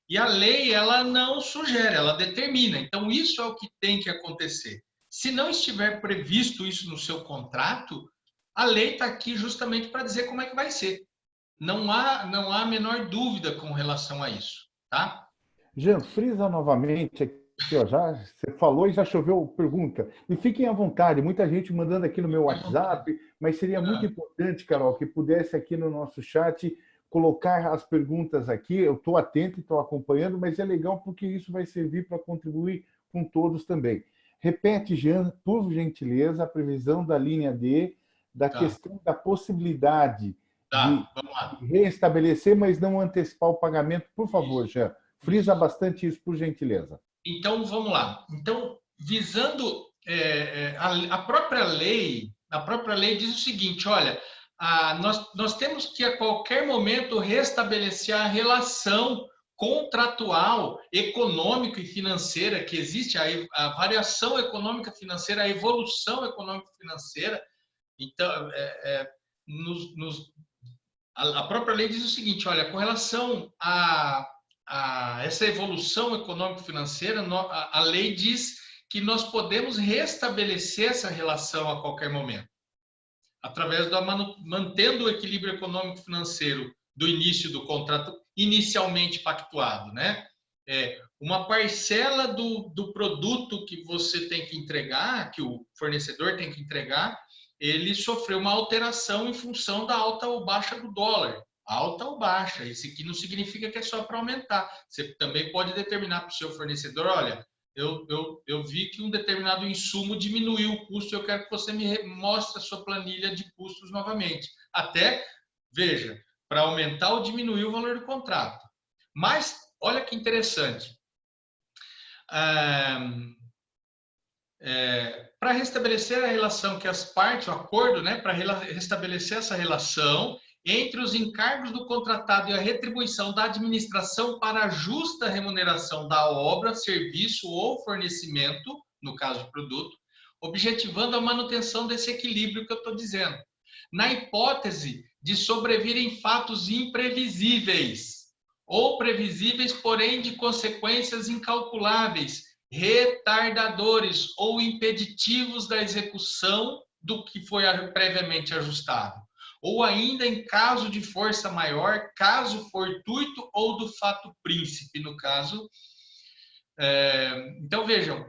E a lei, ela não sugere, ela determina. Então, isso é o que tem que acontecer. Se não estiver previsto isso no seu contrato, a lei está aqui justamente para dizer como é que vai ser. Não há, não há a menor dúvida com relação a isso, tá? Jean, frisa novamente já, você falou e já choveu pergunta. E fiquem à vontade, muita gente mandando aqui no meu WhatsApp, mas seria muito importante, Carol, que pudesse aqui no nosso chat colocar as perguntas aqui. Eu estou atento e estou acompanhando, mas é legal porque isso vai servir para contribuir com todos também. Repete, Jean, por gentileza, a previsão da linha D, da tá. questão da possibilidade tá, de reestabelecer, mas não antecipar o pagamento. Por favor, isso. Jean, frisa bastante isso, por gentileza. Então, vamos lá. Então, visando é, é a, a própria lei, a própria lei diz o seguinte, olha, ah, nós, nós temos que a qualquer momento restabelecer a relação contratual, econômica e financeira que existe, a, a variação econômica financeira, a evolução econômica financeira. Então, é, é, nos, nos, a, a, própria lei diz o seguinte: olha, com relação a, a essa evolução econômica financeira, a, a lei diz que nós podemos restabelecer essa relação a qualquer momento através da mantendo o equilíbrio econômico financeiro do início do contrato inicialmente pactuado, né? É, uma parcela do, do produto que você tem que entregar, que o fornecedor tem que entregar, ele sofreu uma alteração em função da alta ou baixa do dólar. Alta ou baixa, isso aqui não significa que é só para aumentar. Você também pode determinar para o seu fornecedor, olha, eu, eu, eu vi que um determinado insumo diminuiu o custo, eu quero que você me mostre a sua planilha de custos novamente. Até, veja, para aumentar ou diminuir o valor do contrato. Mas, olha que interessante. é, para restabelecer a relação que as partes, o acordo, né, para restabelecer essa relação, entre os encargos do contratado e a retribuição da administração para a justa remuneração da obra, serviço ou fornecimento, no caso do produto, objetivando a manutenção desse equilíbrio que eu estou dizendo. Na hipótese de sobrevirem fatos imprevisíveis ou previsíveis, porém de consequências incalculáveis, retardadores ou impeditivos da execução do que foi previamente ajustado ou ainda em caso de força maior, caso fortuito ou do fato príncipe, no caso. É, então, vejam,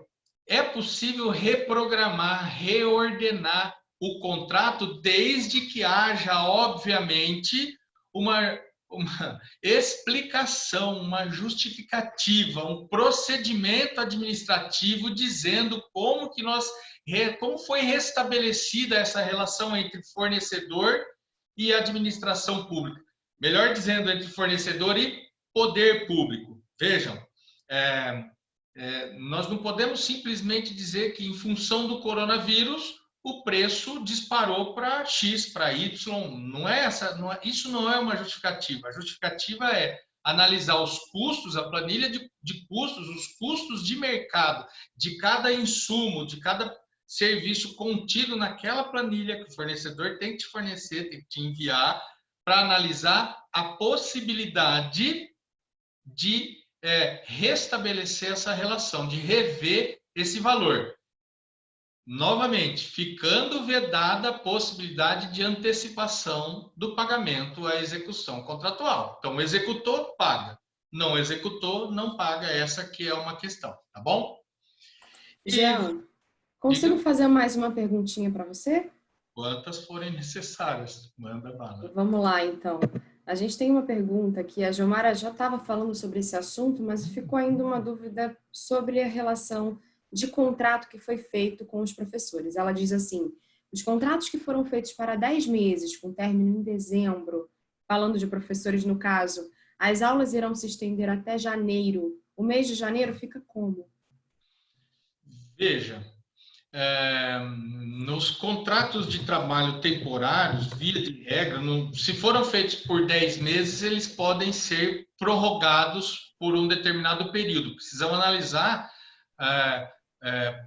é possível reprogramar, reordenar o contrato desde que haja, obviamente, uma, uma explicação, uma justificativa, um procedimento administrativo dizendo como que nós como foi restabelecida essa relação entre fornecedor e administração pública. Melhor dizendo, entre fornecedor e poder público. Vejam, é, é, nós não podemos simplesmente dizer que, em função do coronavírus, o preço disparou para X, para Y. Não é essa, não é, isso não é uma justificativa. A justificativa é analisar os custos, a planilha de, de custos, os custos de mercado de cada insumo, de cada serviço contido naquela planilha que o fornecedor tem que te fornecer, tem que te enviar, para analisar a possibilidade de é, restabelecer essa relação, de rever esse valor. Novamente, ficando vedada a possibilidade de antecipação do pagamento à execução contratual. Então, executou, paga. Não executou, não paga. Essa que é uma questão, tá bom? Jean, Consigo fazer mais uma perguntinha para você? Quantas forem necessárias, manda bala. Vamos lá, então. A gente tem uma pergunta que a Gilmara já estava falando sobre esse assunto, mas ficou ainda uma dúvida sobre a relação de contrato que foi feito com os professores. Ela diz assim, os contratos que foram feitos para 10 meses, com término em dezembro, falando de professores no caso, as aulas irão se estender até janeiro. O mês de janeiro fica como? Veja, é, nos contratos de trabalho temporários, via de regra, no, se foram feitos por 10 meses, eles podem ser prorrogados por um determinado período. Precisamos analisar é, é,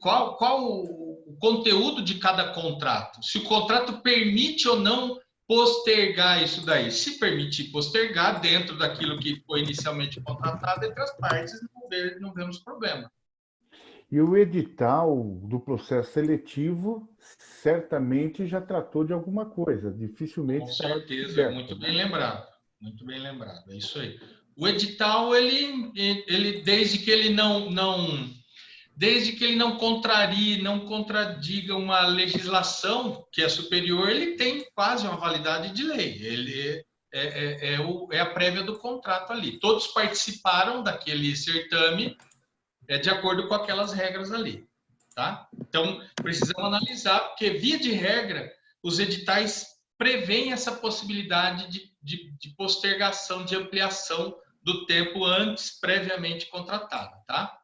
qual, qual o conteúdo de cada contrato, se o contrato permite ou não postergar isso daí. Se permitir postergar dentro daquilo que foi inicialmente contratado entre as partes, não, não vemos problema. E o edital do processo seletivo certamente já tratou de alguma coisa, dificilmente... Com certeza, muito bem lembrado, muito bem lembrado, é isso aí. O edital, ele, ele desde que ele não, não desde que ele não contrarie, não contradiga uma legislação que é superior, ele tem quase uma validade de lei. Ele é, é, é, o, é a prévia do contrato ali. Todos participaram daquele certame é, de acordo com aquelas regras ali. Tá? Então, precisamos analisar, porque, via de regra, os editais prevêem essa possibilidade de, de, de postergação, de ampliação do tempo antes previamente contratado. Tá?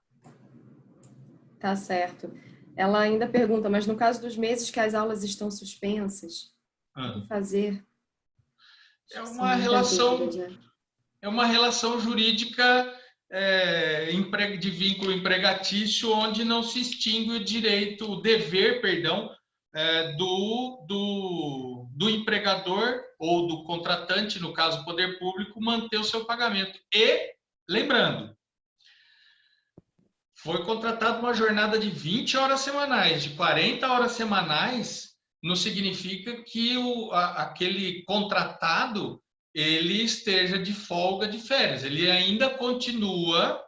Tá certo. Ela ainda pergunta, mas no caso dos meses que as aulas estão suspensas, ah. o que fazer? É uma relação é uma relação jurídica é, de vínculo empregatício onde não se extingue o direito, o dever, perdão, é, do, do, do empregador ou do contratante, no caso poder público, manter o seu pagamento. E, lembrando, foi contratada uma jornada de 20 horas semanais, de 40 horas semanais, não significa que o, a, aquele contratado ele esteja de folga de férias. Ele ainda continua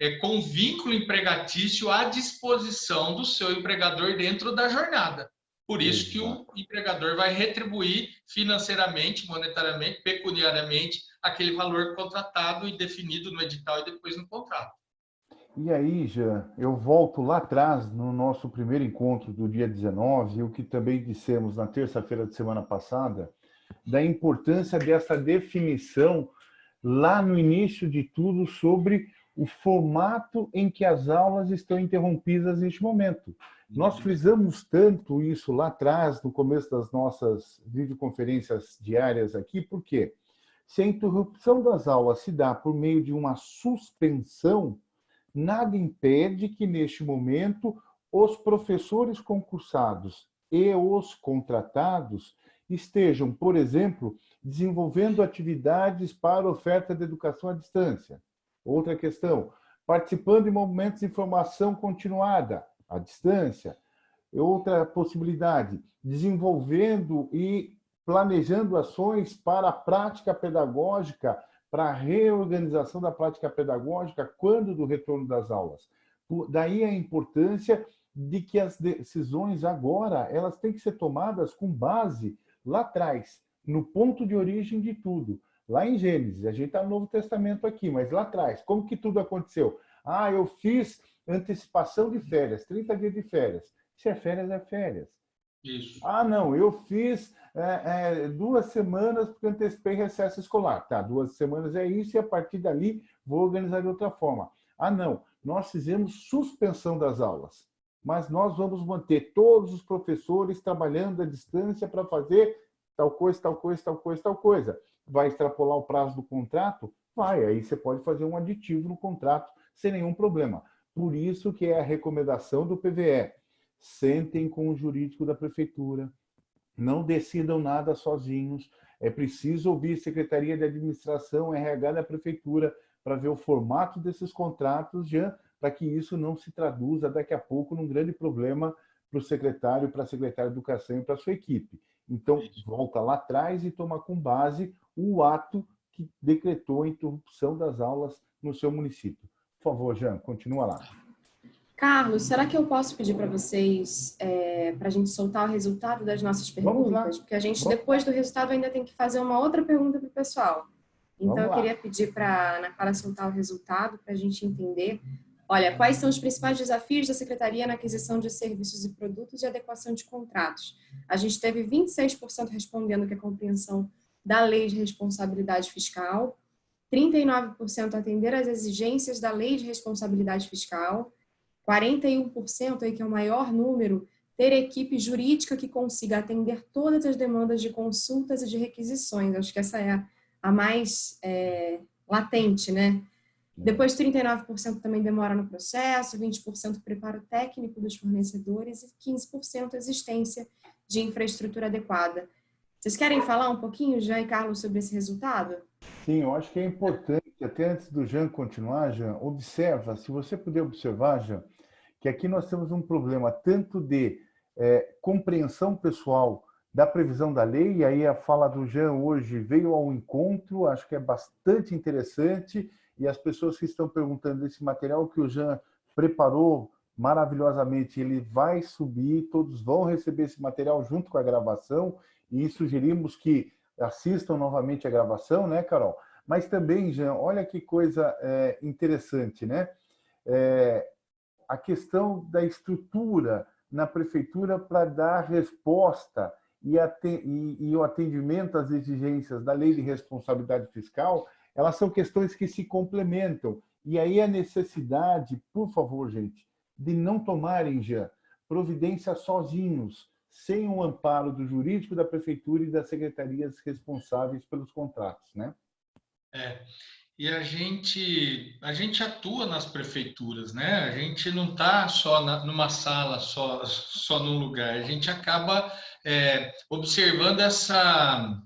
é, com vínculo empregatício à disposição do seu empregador dentro da jornada. Por isso que o empregador vai retribuir financeiramente, monetariamente, pecuniariamente, aquele valor contratado e definido no edital e depois no contrato. E aí, Jean, eu volto lá atrás, no nosso primeiro encontro do dia 19, o que também dissemos na terça-feira de semana passada, da importância dessa definição lá no início de tudo sobre o formato em que as aulas estão interrompidas neste momento. Nós frisamos tanto isso lá atrás, no começo das nossas videoconferências diárias aqui, porque se a interrupção das aulas se dá por meio de uma suspensão, nada impede que, neste momento, os professores concursados e os contratados estejam, por exemplo, desenvolvendo atividades para oferta de educação à distância. Outra questão, participando de movimentos de formação continuada à distância. Outra possibilidade, desenvolvendo e planejando ações para a prática pedagógica para a reorganização da prática pedagógica quando do retorno das aulas. Daí a importância de que as decisões agora elas têm que ser tomadas com base lá atrás, no ponto de origem de tudo. Lá em Gênesis, a gente está no Novo Testamento aqui, mas lá atrás, como que tudo aconteceu? Ah, eu fiz antecipação de férias, 30 dias de férias. Se é férias, é férias. Isso. Ah, não, eu fiz é, é, duas semanas porque antecipei recesso escolar. Tá, duas semanas é isso e a partir dali vou organizar de outra forma. Ah, não, nós fizemos suspensão das aulas, mas nós vamos manter todos os professores trabalhando à distância para fazer tal coisa, tal coisa, tal coisa, tal coisa. Vai extrapolar o prazo do contrato? Vai, aí você pode fazer um aditivo no contrato sem nenhum problema. Por isso que é a recomendação do PVE. Sentem com o jurídico da prefeitura, não decidam nada sozinhos. É preciso ouvir Secretaria de Administração, RH da Prefeitura, para ver o formato desses contratos, já para que isso não se traduza daqui a pouco num grande problema para o secretário, para a secretária de Educação e para a sua equipe. Então, volta lá atrás e toma com base o ato que decretou a interrupção das aulas no seu município. Por favor, Jean, continua lá. Carlos, será que eu posso pedir para vocês, é, para a gente soltar o resultado das nossas perguntas? Porque a gente, depois do resultado, ainda tem que fazer uma outra pergunta para o pessoal. Então, eu queria pedir para a Ana Clara soltar o resultado para a gente entender. Olha, quais são os principais desafios da Secretaria na aquisição de serviços e produtos e adequação de contratos? A gente teve 26% respondendo que a compreensão da lei de responsabilidade fiscal, 39% atender às exigências da lei de responsabilidade fiscal, 41%, aí, que é o maior número, ter equipe jurídica que consiga atender todas as demandas de consultas e de requisições. Acho que essa é a, mais é, latente, né? Depois, 39% também demora no processo, 20% preparo técnico dos fornecedores e 15% existência de infraestrutura adequada. Vocês querem falar um pouquinho, Jean e Carlos, sobre esse resultado? Sim, eu acho que é importante, até antes do Jean continuar, Jean, observa, se você puder observar, Jean, que aqui nós temos um problema tanto de é, compreensão pessoal da previsão da lei, e aí a fala do Jean hoje veio ao encontro, acho que é bastante interessante, e as pessoas que estão perguntando esse material que o Jean preparou maravilhosamente, ele vai subir, todos vão receber esse material junto com a gravação, e sugerimos que assistam novamente a gravação, né, Carol? Mas também, Jean, olha que coisa é, interessante, né? É, a questão da estrutura na prefeitura para dar resposta e, e, e, o atendimento às exigências da lei de responsabilidade fiscal, elas são questões que se complementam. E aí a necessidade, por favor, gente, de não tomarem já providência sozinhos, sem o amparo do jurídico da prefeitura e das secretarias responsáveis pelos contratos, né? É. E a gente, a gente atua nas prefeituras, né? A gente não está só na, numa sala, só, só num lugar. A gente acaba é, observando essa,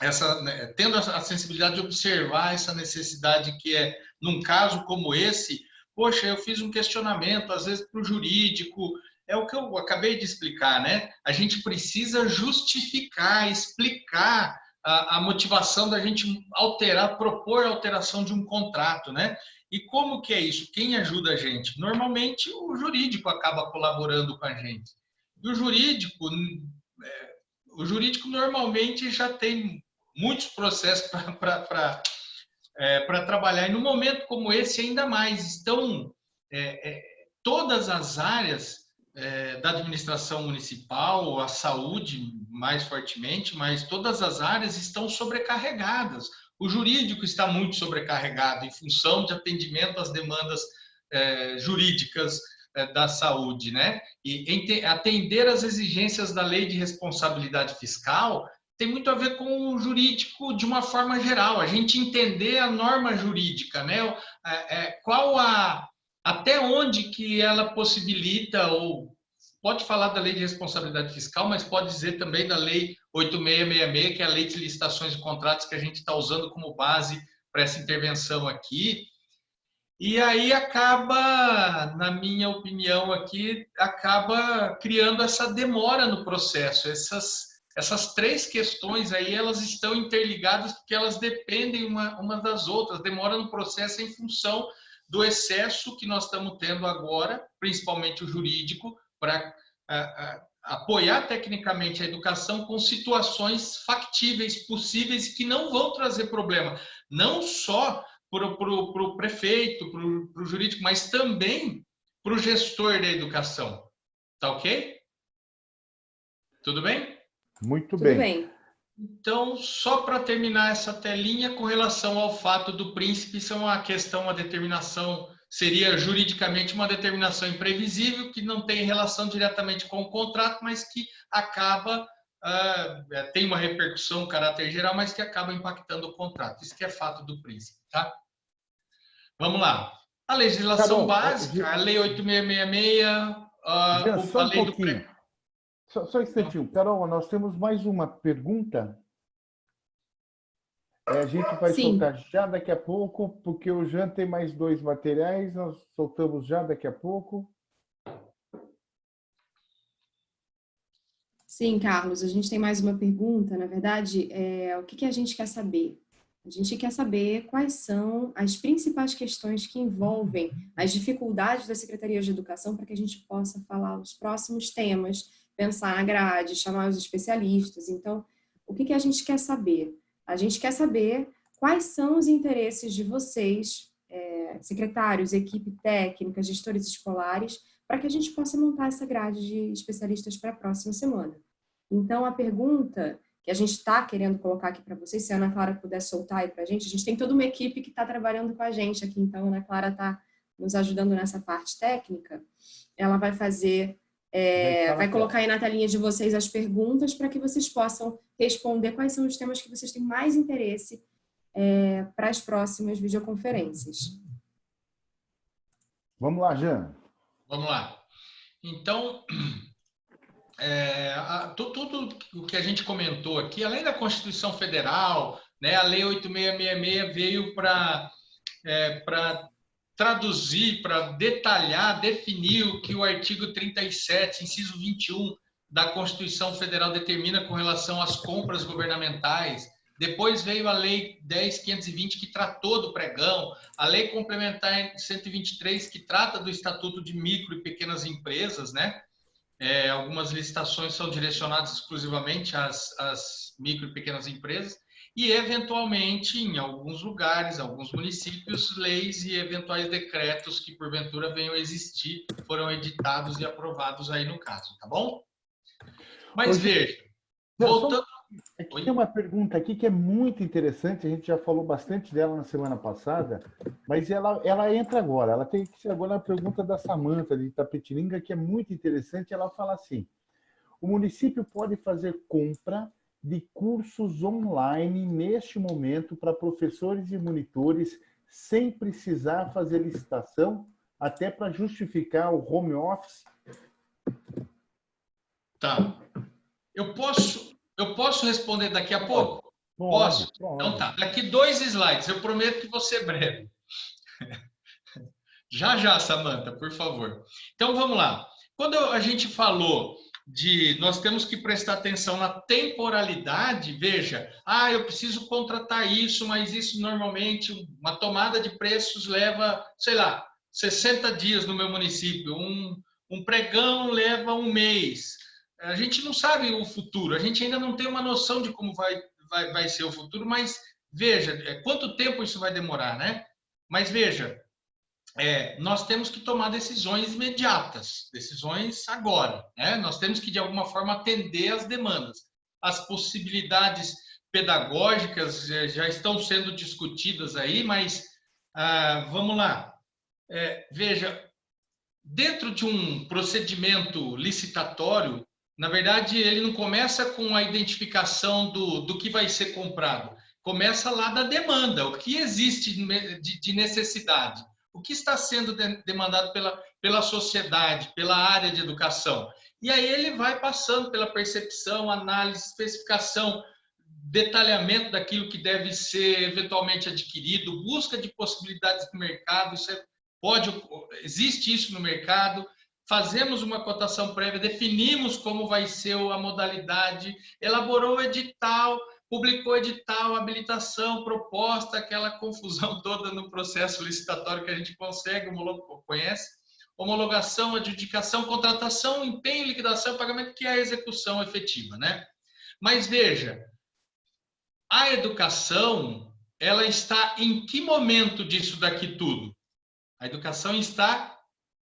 essa né, tendo a sensibilidade de observar essa necessidade que é, num caso como esse, poxa, eu fiz um questionamento, às vezes para o jurídico, é o que eu acabei de explicar, né? A gente precisa justificar, explicar a, a, motivação da gente alterar, propor a alteração de um contrato, né? E como que é isso? Quem ajuda a gente? Normalmente o jurídico acaba colaborando com a gente. E o jurídico, é, o jurídico normalmente já tem muitos processos para é, trabalhar. E no momento como esse, ainda mais. Estão é, é, todas as áreas é, da administração municipal, a saúde mais fortemente, mas todas as áreas estão sobrecarregadas. O jurídico está muito sobrecarregado em função de atendimento às demandas é, jurídicas é, da saúde, né? E atender às exigências da lei de responsabilidade fiscal tem muito a ver com o jurídico de uma forma geral, a gente entender a norma jurídica, né? É, é, qual a, até onde que ela possibilita ou pode falar da lei de responsabilidade fiscal, mas pode dizer também da lei 8666, que é a lei de licitações e contratos que a gente está usando como base para essa intervenção aqui. E aí acaba, na minha opinião aqui, acaba criando essa demora no processo. Essas, essas três questões aí, elas estão interligadas porque elas dependem uma, uma das outras. Demora no processo em função do excesso que nós estamos tendo agora, principalmente o jurídico, para apoiar tecnicamente a educação com situações factíveis, possíveis, que não vão trazer problema, não só para o prefeito, para o jurídico, mas também para o gestor da educação. Tá ok? Tudo bem? Muito Tudo bem. bem. Então, só para terminar essa telinha, com relação ao fato do príncipe, isso é uma questão, uma determinação, seria juridicamente uma determinação imprevisível, que não tem relação diretamente com o contrato, mas que acaba, uh, tem uma repercussão, caráter geral, mas que acaba impactando o contrato. Isso que é fato do príncipe, tá? Vamos lá. A legislação básica, a Lei 8666, uh, a Lei um do... Só, só um instantinho. Carol, nós temos mais uma pergunta. É, a gente vai Sim. soltar já daqui a pouco, porque o Jean tem mais dois materiais, nós soltamos já daqui a pouco. Sim, Carlos, a gente tem mais uma pergunta. Na verdade, é, o que, que a gente quer saber? A gente quer saber quais são as principais questões que envolvem as dificuldades da Secretaria de Educação para que a gente possa falar os próximos temas pensar na grade, chamar os especialistas. Então, o que, que a gente quer saber? A gente quer saber quais são os interesses de vocês, é, secretários, equipe técnica, gestores escolares, para que a gente possa montar essa grade de especialistas para a próxima semana. Então, a pergunta que a gente está querendo colocar aqui para vocês, se a Ana Clara puder soltar aí para a gente, a gente tem toda uma equipe que está trabalhando com a gente aqui, então a Ana Clara está nos ajudando nessa parte técnica. Ela vai fazer é, vai colocar aí na telinha de vocês as perguntas para que vocês possam responder quais são os temas que vocês têm mais interesse é, para as próximas videoconferências. Vamos lá, Jean. Vamos lá. Então, é, a, tudo o que a gente comentou aqui, além da Constituição Federal, né, a Lei 8666 veio para é, traduzir, para detalhar, definir o que o artigo 37, inciso 21 da Constituição Federal determina com relação às compras governamentais. Depois veio a Lei 10.520, que tratou do pregão, a Lei Complementar 123, que trata do Estatuto de Micro e Pequenas Empresas, né? É, algumas licitações são direcionadas exclusivamente às, às micro e pequenas empresas e, eventualmente, em alguns lugares, alguns municípios, leis e eventuais decretos que, porventura, venham a existir, foram editados e aprovados aí no caso, tá bom? Mas Hoje, veja, voltando... Aqui Oi? tem uma pergunta aqui que é muito interessante, a gente já falou bastante dela na semana passada, mas ela, ela entra agora, ela tem que ser agora a pergunta da Samanta de Itapetininga, que é muito interessante, ela fala assim, o município pode fazer compra de cursos online neste momento para professores e monitores sem precisar fazer licitação, até para justificar o home office? Tá. Eu posso, eu posso responder daqui a pouco? Posso? Então tá. Daqui dois slides. Eu prometo que você é breve. Já, já, Samanta, por favor. Então, vamos lá. Quando a gente falou de nós temos que prestar atenção na temporalidade, veja, ah, eu preciso contratar isso, mas isso normalmente, uma tomada de preços leva, sei lá, 60 dias no meu município, um, um pregão leva um mês. A gente não sabe o futuro, a gente ainda não tem uma noção de como vai, vai, vai ser o futuro, mas veja, é, quanto tempo isso vai demorar, né? Mas veja, é, nós temos que tomar decisões imediatas, decisões agora. Né? Nós temos que, de alguma forma, atender às demandas. As possibilidades pedagógicas é, já estão sendo discutidas aí, mas ah, vamos lá. É, veja, dentro de um procedimento licitatório, na verdade, ele não começa com a identificação do, do que vai ser comprado, começa lá da demanda, o que existe de, de necessidade o que está sendo demandado pela, pela sociedade, pela área de educação. E aí ele vai passando pela percepção, análise, especificação, detalhamento daquilo que deve ser eventualmente adquirido, busca de possibilidades do mercado, isso é, pode, existe isso no mercado, fazemos uma cotação prévia, definimos como vai ser a modalidade, elaborou o edital, publicou edital, habilitação, proposta, aquela confusão toda no processo licitatório que a gente consegue, conhece, homologação, adjudicação, contratação, empenho, liquidação, pagamento, que é a execução efetiva, né? Mas veja, a educação, ela está em que momento disso daqui tudo? A educação está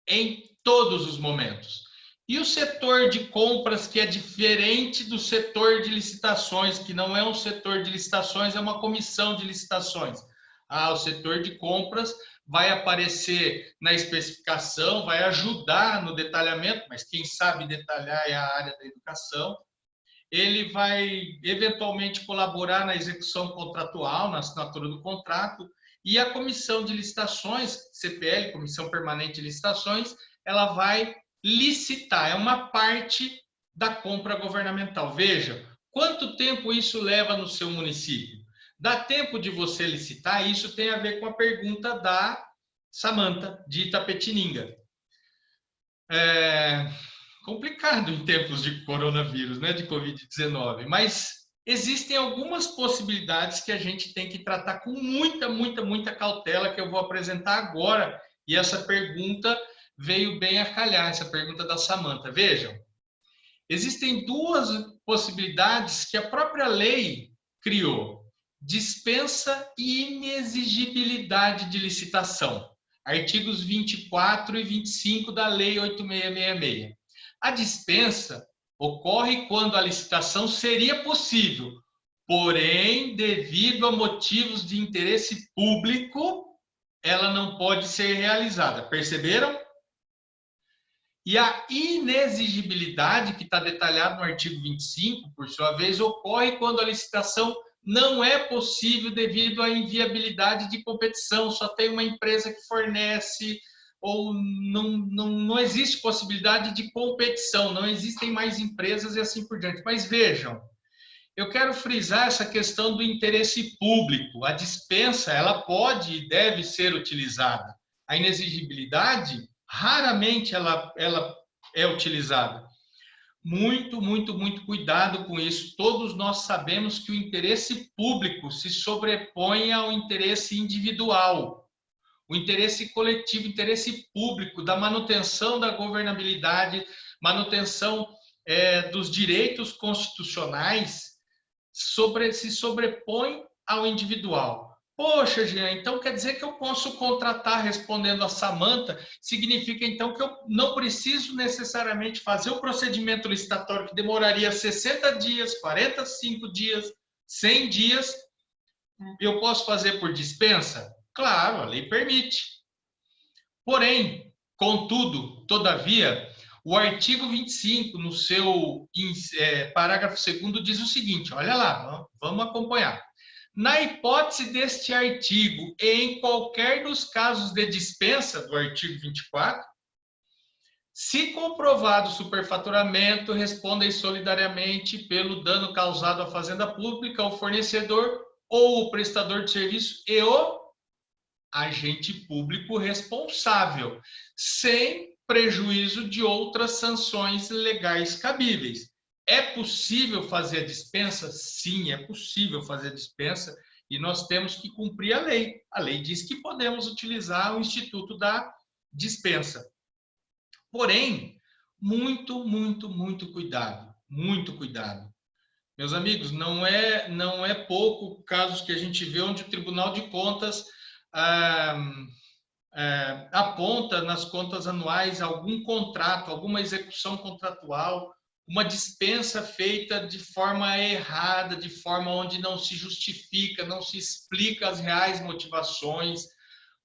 em todos os momentos. E o setor de compras, que é diferente do setor de licitações, que não é um setor de licitações, é uma comissão de licitações. Ah, o setor de compras vai aparecer na especificação, vai ajudar no detalhamento, mas quem sabe detalhar é a área da educação. Ele vai, eventualmente, colaborar na execução contratual, na assinatura do contrato, e a comissão de licitações, CPL, Comissão Permanente de Licitações, ela vai licitar, é uma parte da compra governamental. Veja, quanto tempo isso leva no seu município? Dá tempo de você licitar? Isso tem a ver com a pergunta da Samanta, de Itapetininga. É complicado em tempos de coronavírus, né, de Covid-19, mas existem algumas possibilidades que a gente tem que tratar com muita, muita, muita cautela, que eu vou apresentar agora. E essa pergunta veio bem a calhar essa pergunta da Samanta. Vejam, existem duas possibilidades que a própria lei criou: dispensa e inexigibilidade de licitação. Artigos 24 e 25 da Lei 8666. A dispensa ocorre quando a licitação seria possível, porém, devido a motivos de interesse público, ela não pode ser realizada. Perceberam? E a inexigibilidade, que está detalhada no artigo 25, por sua vez, ocorre quando a licitação não é possível devido à inviabilidade de competição, só tem uma empresa que fornece, ou não, não, não existe possibilidade de competição, não existem mais empresas e assim por diante. Mas vejam, eu quero frisar essa questão do interesse público. A dispensa, ela pode e deve ser utilizada. A inexigibilidade raramente ela, ela é utilizada. muito, muito, muito cuidado com isso. Todos nós sabemos que o interesse público se sobrepõe ao interesse individual. O interesse coletivo, o interesse público da manutenção da governabilidade, manutenção é, dos direitos constitucionais sobre, se sobrepõe ao individual. Poxa, Jean, então quer dizer que eu posso contratar respondendo a Samanta? Significa então que eu não preciso necessariamente fazer o procedimento licitatório que demoraria 60 dias, 45 dias, 100 dias. Eu posso fazer por dispensa? Claro, a lei permite. Porém, contudo, todavia, o artigo 25, no seu é, parágrafo 2 diz o seguinte, olha lá, vamos acompanhar. Na hipótese deste artigo, e em qualquer dos casos de dispensa do artigo 24, se comprovado o superfaturamento, respondem solidariamente pelo dano causado à fazenda pública, ao fornecedor ou o prestador de serviço e o agente público responsável, sem prejuízo de outras sanções legais cabíveis. É possível fazer a dispensa? Sim, é possível fazer a dispensa e nós temos que cumprir a lei. A lei diz que podemos utilizar o instituto da dispensa. Porém, muito, muito, muito cuidado, muito cuidado. Meus amigos, não é não é pouco casos que a gente vê onde o Tribunal de Contas ah, ah, aponta nas contas anuais algum contrato, alguma execução contratual uma dispensa feita de forma errada, de forma onde não se justifica, não se explica as reais motivações,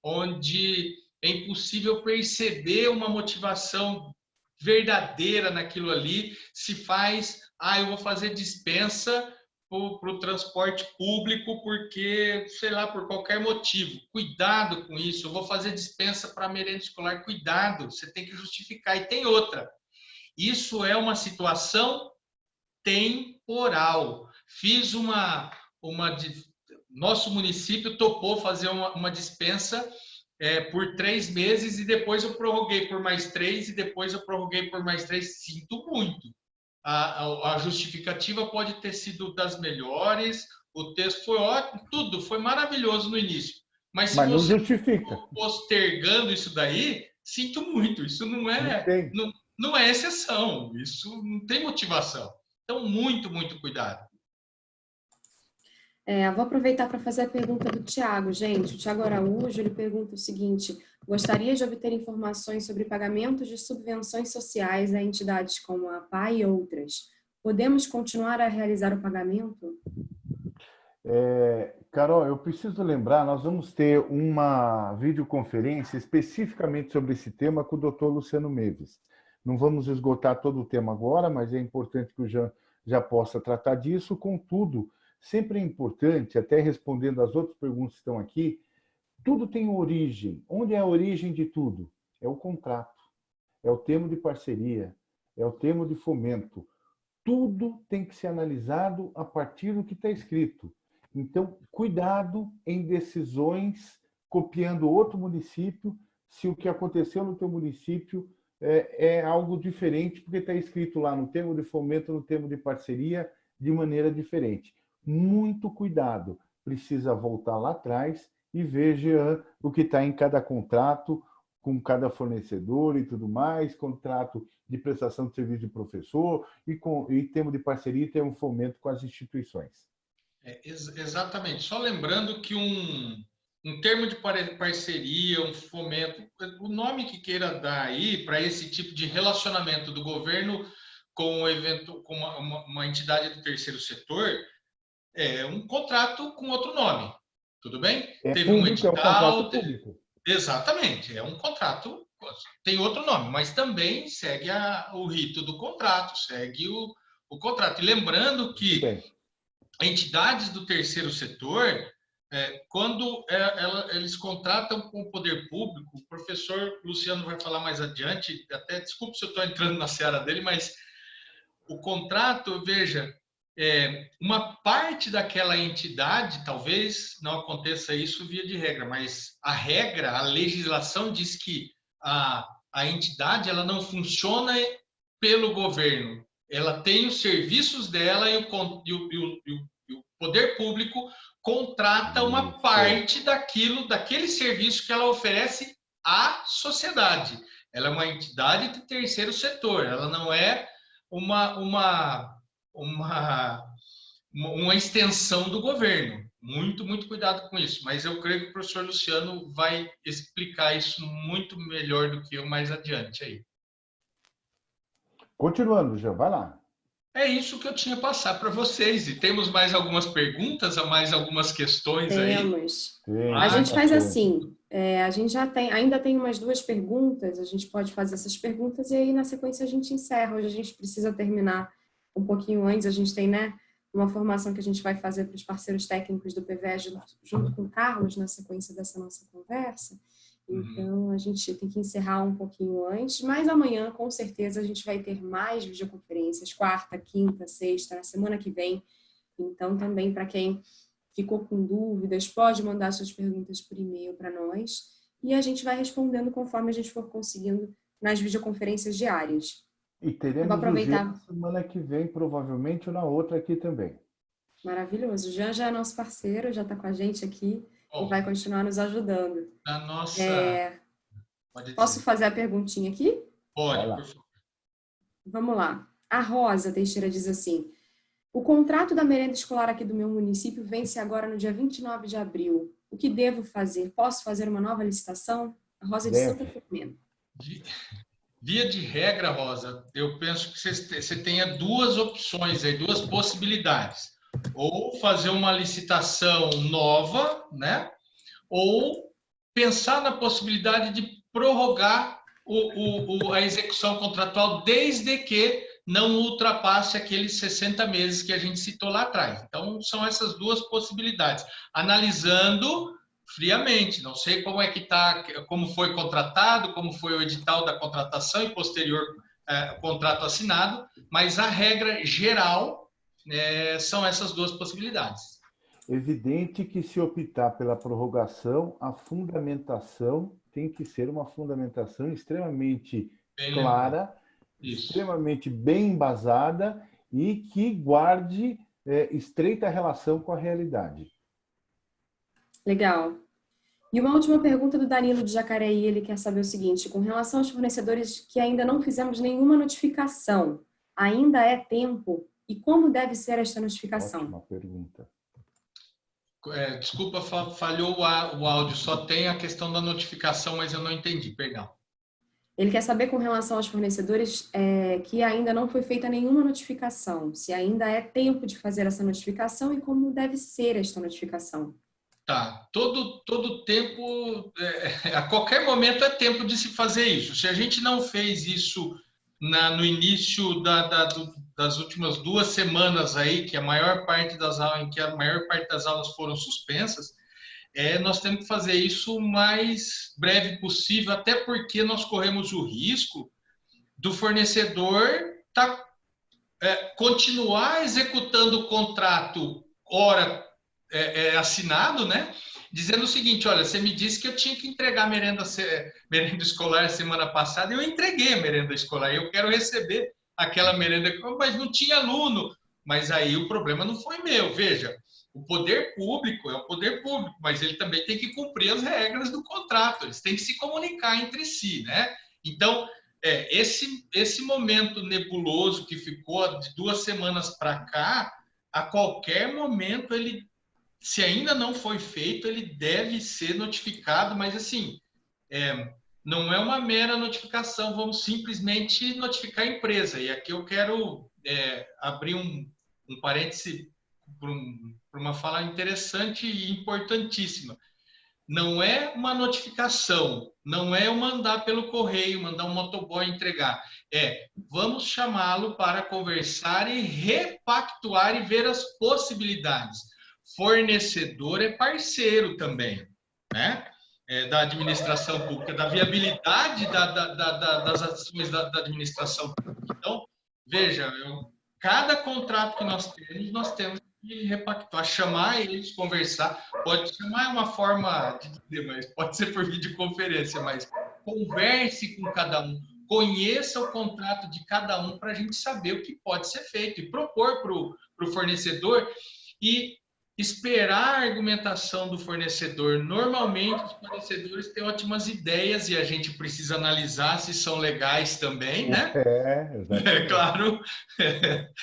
onde é impossível perceber uma motivação verdadeira naquilo ali, se faz, ah, eu vou fazer dispensa para o transporte público porque, sei lá, por qualquer motivo. Cuidado com isso, eu vou fazer dispensa para merenda escolar, cuidado, você tem que justificar. E tem outra, isso é uma situação temporal. Fiz uma, uma nosso município topou fazer uma, uma dispensa é, por três meses e depois eu prorroguei por mais três e depois eu prorroguei por mais três. Sinto muito. A, a, a justificativa pode ter sido das melhores, o texto foi ótimo, tudo foi maravilhoso no início. Mas se Mas você justifica. postergando isso daí, sinto muito. Isso não é. Não, não é exceção, isso não tem motivação. Então, muito, muito cuidado. É, vou aproveitar para fazer a pergunta do Tiago, gente. O Tiago Araújo, ele pergunta o seguinte, gostaria de obter informações sobre pagamentos de subvenções sociais a entidades como a PAI e outras. Podemos continuar a realizar o pagamento? É, Carol, eu preciso lembrar, nós vamos ter uma videoconferência especificamente sobre esse tema com o Dr. Luciano Meves. Não vamos esgotar todo o tema agora, mas é importante que o Jean já possa tratar disso. Contudo, sempre é importante, até respondendo às outras perguntas que estão aqui, tudo tem origem. Onde é a origem de tudo? É o contrato, é o termo de parceria, é o termo de fomento. Tudo tem que ser analisado a partir do que está escrito. Então, cuidado em decisões copiando outro município, se o que aconteceu no teu município é, é algo diferente, porque está escrito lá no termo de fomento, no termo de parceria, de maneira diferente. Muito cuidado, precisa voltar lá atrás e veja o que está em cada contrato, com cada fornecedor e tudo mais, contrato de prestação de serviço de professor e, com, e termo de parceria e termo fomento com as instituições. É, ex exatamente. Só lembrando que um, um termo de parceria, um fomento, o nome que queira dar aí para esse tipo de relacionamento do governo com, o evento, com uma, uma, uma, entidade do terceiro setor, é um contrato com outro nome. Tudo bem? É Teve público, um edital. É um Exatamente, é um contrato, tem outro nome, mas também segue a, o rito do contrato, segue o, o contrato. E lembrando que entidades do terceiro setor é, quando é, ela, eles contratam com o poder público, o professor Luciano vai falar mais adiante, até desculpe se eu estou entrando na seara dele, mas o contrato, veja, é, uma parte daquela entidade, talvez não aconteça isso via de regra, mas a regra, a legislação diz que a, a entidade ela não funciona pelo governo, ela tem os serviços dela e o, e o, e o, poder público contrata uma parte daquilo, daquele serviço que ela oferece à sociedade. Ela é uma entidade de terceiro setor, ela não é uma, uma, uma, uma extensão do governo. Muito, muito cuidado com isso. Mas eu creio que o professor Luciano vai explicar isso muito melhor do que eu mais adiante aí. Continuando, já vai lá. É isso que eu tinha passar para vocês. E temos mais algumas perguntas, mais algumas questões temos. aí? Temos. A gente faz assim, é, a gente já tem, ainda tem umas duas perguntas, a gente pode fazer essas perguntas e aí na sequência a gente encerra. Hoje a gente precisa terminar um pouquinho antes, a gente tem, né, uma formação que a gente vai fazer para os parceiros técnicos do PVE junto, junto com o Carlos na sequência dessa nossa conversa. Uhum. Então, a gente tem que encerrar um pouquinho antes, mas amanhã, com certeza, a gente vai ter mais videoconferências, quarta, quinta, sexta, na semana que vem. Então, também, para quem ficou com dúvidas, pode mandar suas perguntas por e-mail para nós e a gente vai respondendo conforme a gente for conseguindo nas videoconferências diárias. E teremos Vou aproveitar. na semana que vem, provavelmente, ou na outra aqui também. Maravilhoso. O Jean já é nosso parceiro, já está com a gente aqui e vai continuar nos ajudando. A nossa... É... Posso fazer a perguntinha aqui? Pode, por favor. Vamos lá. A Rosa Teixeira diz assim, o contrato da merenda escolar aqui do meu município vence agora no dia 29 de abril. O que devo fazer? Posso fazer uma nova licitação? A Rosa de Santa Filomena. Via de regra, Rosa, eu penso que você tenha duas opções aí, duas possibilidades ou fazer uma licitação nova, né? Ou pensar na possibilidade de prorrogar o, o, a execução contratual desde que não ultrapasse aqueles 60 meses que a gente citou lá atrás. Então, são essas duas possibilidades. Analisando friamente, não sei como é que está, como foi contratado, como foi o edital da contratação e posterior é, contrato assinado, mas a regra geral é, são essas duas possibilidades. Evidente que se optar pela prorrogação, a fundamentação tem que ser uma fundamentação extremamente bem clara, extremamente bem embasada e que guarde é, estreita relação com a realidade. Legal. E uma última pergunta do Danilo de Jacareí, ele quer saber o seguinte, com relação aos fornecedores que ainda não fizemos nenhuma notificação, ainda é tempo e como deve ser esta notificação? Ótima pergunta. É, desculpa, falhou o áudio. Só tem a questão da notificação, mas eu não entendi, perdão. Ele quer saber com relação aos fornecedores é, que ainda não foi feita nenhuma notificação, se ainda é tempo de fazer essa notificação e como deve ser esta notificação. Tá, todo, todo tempo, é, a qualquer momento é tempo de se fazer isso. Se a gente não fez isso na, no início da, da, do, das últimas duas semanas aí, que a maior parte das aulas, em que a maior parte das aulas foram suspensas, é, nós temos que fazer isso o mais breve possível, até porque nós corremos o risco do fornecedor tá, é, continuar executando o contrato hora é, é assinado, né? dizendo o seguinte: olha, você me disse que eu tinha que entregar merenda, merenda escolar semana passada, e eu entreguei a merenda escolar, eu quero receber aquela merenda, mas não tinha aluno. Mas aí o problema não foi meu. Veja, o poder público é o poder público, mas ele também tem que cumprir as regras do contrato, eles têm que se comunicar entre si, né? Então, é, esse, esse momento nebuloso que ficou de duas semanas para cá, a qualquer momento ele se ainda não foi feito, ele deve ser notificado, mas assim, é, não é uma mera notificação, vamos simplesmente notificar a empresa. E aqui eu quero é, abrir um, um parêntese para um, uma fala interessante e importantíssima. Não é uma notificação, não é mandar pelo correio, mandar um motoboy entregar. É, vamos chamá-lo para conversar e repactuar e ver as possibilidades fornecedor é parceiro também, né? É, da administração pública, da viabilidade da, da, da, das ações da, administração pública. Então, veja, eu, cada contrato que nós temos, nós temos que repactuar, chamar eles, conversar. Pode chamar uma forma de dizer, mas pode ser por videoconferência, mas converse com cada um, conheça o contrato de cada um para a gente saber o que pode ser feito e propor para o fornecedor e esperar a argumentação do fornecedor. Normalmente, os fornecedores têm ótimas ideias e a gente precisa analisar se são legais também, né? É, exatamente. É claro.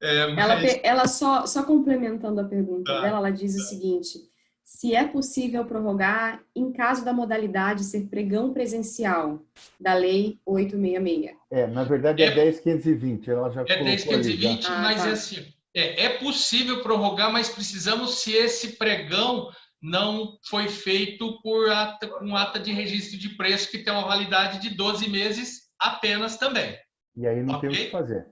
É, mas... ela, ela só, só complementando a pergunta tá, dela, ela diz tá. o seguinte: se é possível prorrogar em caso da modalidade ser pregão presencial da Lei 866. É, na verdade é, é 10.520, ela já É 10.520, ah, mas tá. é assim, é, é possível prorrogar, mas precisamos se esse pregão não foi feito por ata, com ata de registro de preço que tem uma validade de 12 meses apenas também. E aí não okay? tem o que fazer.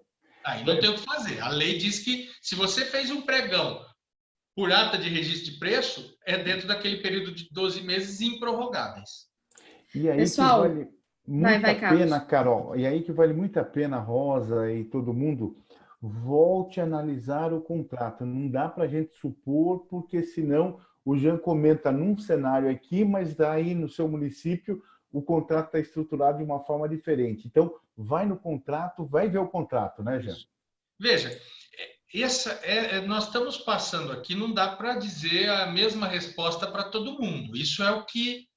Aí não tem o que fazer. A lei diz que se você fez um pregão por ata de registro de preço, é dentro daquele período de 12 meses improrrogáveis. E aí Pessoal, que vale muito vai, vai, a pena, Carol, e aí que vale muito a pena, Rosa e todo mundo, volte a analisar o contrato. Não dá para a gente supor, porque senão o Jean comenta num cenário aqui, mas daí no seu município o contrato está estruturado de uma forma diferente. Então, vai no contrato, vai ver o contrato, né, Jean? Veja, essa é, é, nós estamos passando aqui, não dá para dizer a mesma resposta para todo mundo. Isso é o que,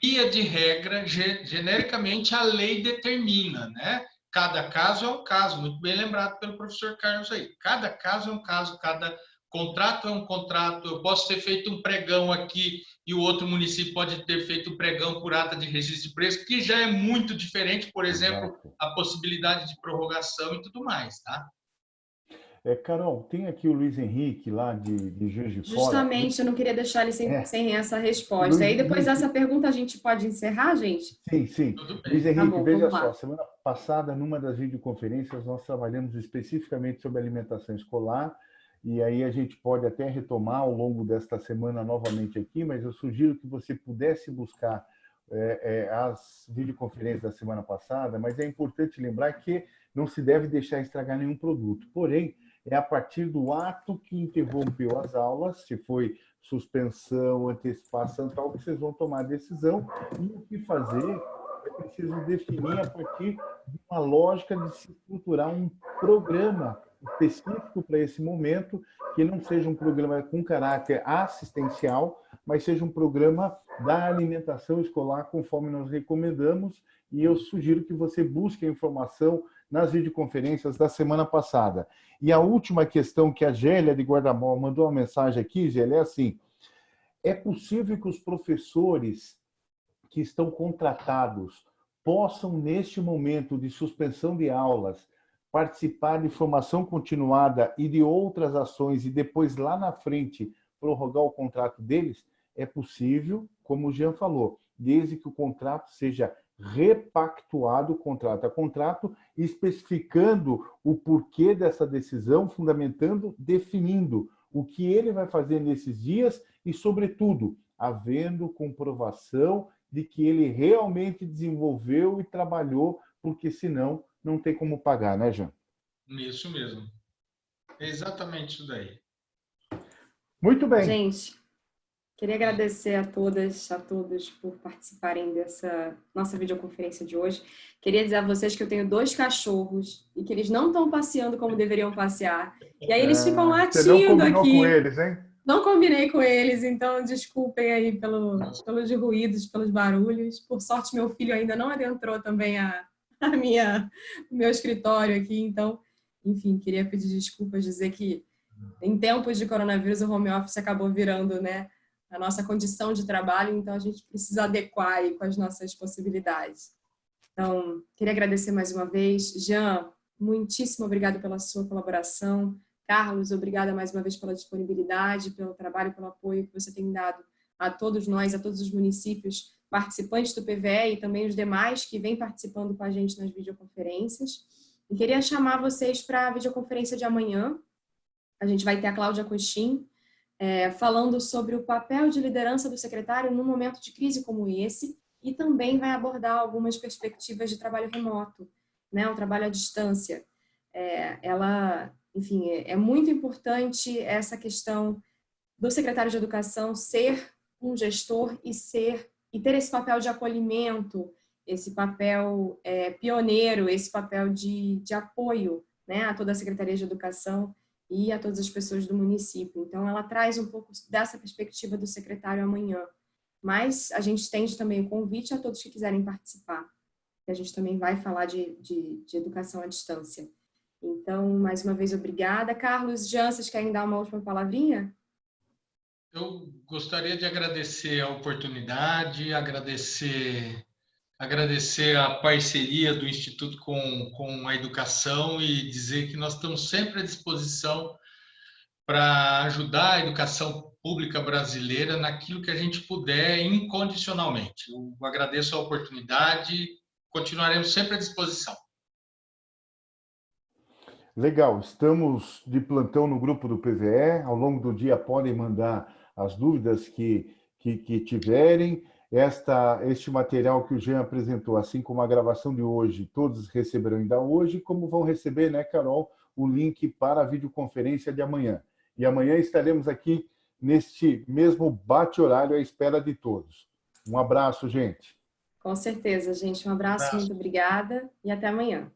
via de regra, genericamente a lei determina, né? Cada caso é um caso, muito bem lembrado pelo professor Carlos aí. Cada caso é um caso, cada contrato é um contrato. Eu posso ter feito um pregão aqui e o outro município pode ter feito um pregão por ata de registro de preço, que já é muito diferente, por exemplo, a possibilidade de prorrogação e tudo mais, tá? É, Carol, tem aqui o Luiz Henrique lá de, de Juiz de Fora. Justamente, eu não queria deixar ele sem, é. sem essa resposta. Luiz, Aí depois Luiz... dessa pergunta a gente pode encerrar, gente? Sim, sim. Luiz tá Henrique, tá bom, veja só, semana passada, numa das videoconferências, nós trabalhamos especificamente sobre alimentação escolar, e aí a gente pode até retomar ao longo desta semana novamente aqui, mas eu sugiro que você pudesse buscar é, é, as videoconferências da semana passada, mas é importante lembrar que não se deve deixar estragar nenhum produto. Porém, é a partir do ato que interrompeu as aulas, se foi suspensão, antecipação, tal, que vocês vão tomar a decisão e o que fazer. É preciso definir a partir de uma lógica de se estruturar um programa específico para esse momento, que não seja um programa com caráter assistencial, mas seja um programa da alimentação escolar, conforme nós recomendamos, e eu sugiro que você busque a informação nas videoconferências da semana passada. E a última questão que a Gélia de Guardamol mandou uma mensagem aqui, Gélia, é assim, é possível que os professores que estão contratados possam, neste momento de suspensão de aulas, participar de formação continuada e de outras ações e depois, lá na frente, prorrogar o contrato deles? É possível, como o Jean falou, desde que o contrato seja repactuado contrato a contrato, especificando o porquê dessa decisão, fundamentando, definindo o que ele vai fazer nesses dias e, sobretudo, havendo comprovação de que ele realmente desenvolveu e trabalhou, porque senão não tem como pagar, né, Jean? Isso mesmo. É exatamente isso daí. Muito bem. Gente, Queria agradecer a todas, a todos por participarem dessa nossa videoconferência de hoje. Queria dizer a vocês que eu tenho dois cachorros e que eles não estão passeando como deveriam passear. E aí eles ficam latindo Você não aqui. com eles, hein? Não combinei com eles, então desculpem aí pelo, pelos ruídos, pelos barulhos. Por sorte, meu filho ainda não adentrou também a, a minha, o meu escritório aqui, então, enfim, queria pedir desculpas, dizer que em tempos de coronavírus o home office acabou virando, né, a nossa condição de trabalho, então a gente precisa adequar com as nossas possibilidades. Então, queria agradecer mais uma vez. Jean, muitíssimo obrigado pela sua colaboração. Carlos, obrigada mais uma vez pela disponibilidade, pelo trabalho, pelo apoio que você tem dado a todos nós, a todos os municípios participantes do PVE e também os demais que vêm participando com a gente nas videoconferências. E queria chamar vocês para a videoconferência de amanhã. A gente vai ter a Cláudia Coxim, é, falando sobre o papel de liderança do secretário num momento de crise como esse e também vai abordar algumas perspectivas de trabalho remoto, né, o trabalho à distância. É, ela, enfim, é, é muito importante essa questão do secretário de educação ser um gestor e ser e ter esse papel de acolhimento esse papel é, pioneiro, esse papel de, de apoio né, a toda a Secretaria de Educação e a todas as pessoas do município. Então, ela traz um pouco dessa perspectiva do secretário amanhã. Mas a gente estende também o convite a todos que quiserem participar. A gente também vai falar de, de, de educação à distância. Então, mais uma vez, obrigada. Carlos, Jean, vocês querem dar uma última palavrinha? Eu gostaria de agradecer a oportunidade, agradecer agradecer a parceria do Instituto com, com a educação e dizer que nós estamos sempre à disposição para ajudar a educação pública brasileira naquilo que a gente puder incondicionalmente. Eu agradeço a oportunidade, continuaremos sempre à disposição. Legal, estamos de plantão no grupo do PVE. Ao longo do dia podem mandar as dúvidas que, que, que tiverem. Esta, este material que o Jean apresentou, assim como a gravação de hoje, todos receberão ainda hoje, como vão receber, né, Carol, o link para a videoconferência de amanhã. E amanhã estaremos aqui neste mesmo bate-horário à espera de todos. Um abraço, gente. Com certeza, gente. Um abraço, um abraço. muito obrigada e até amanhã.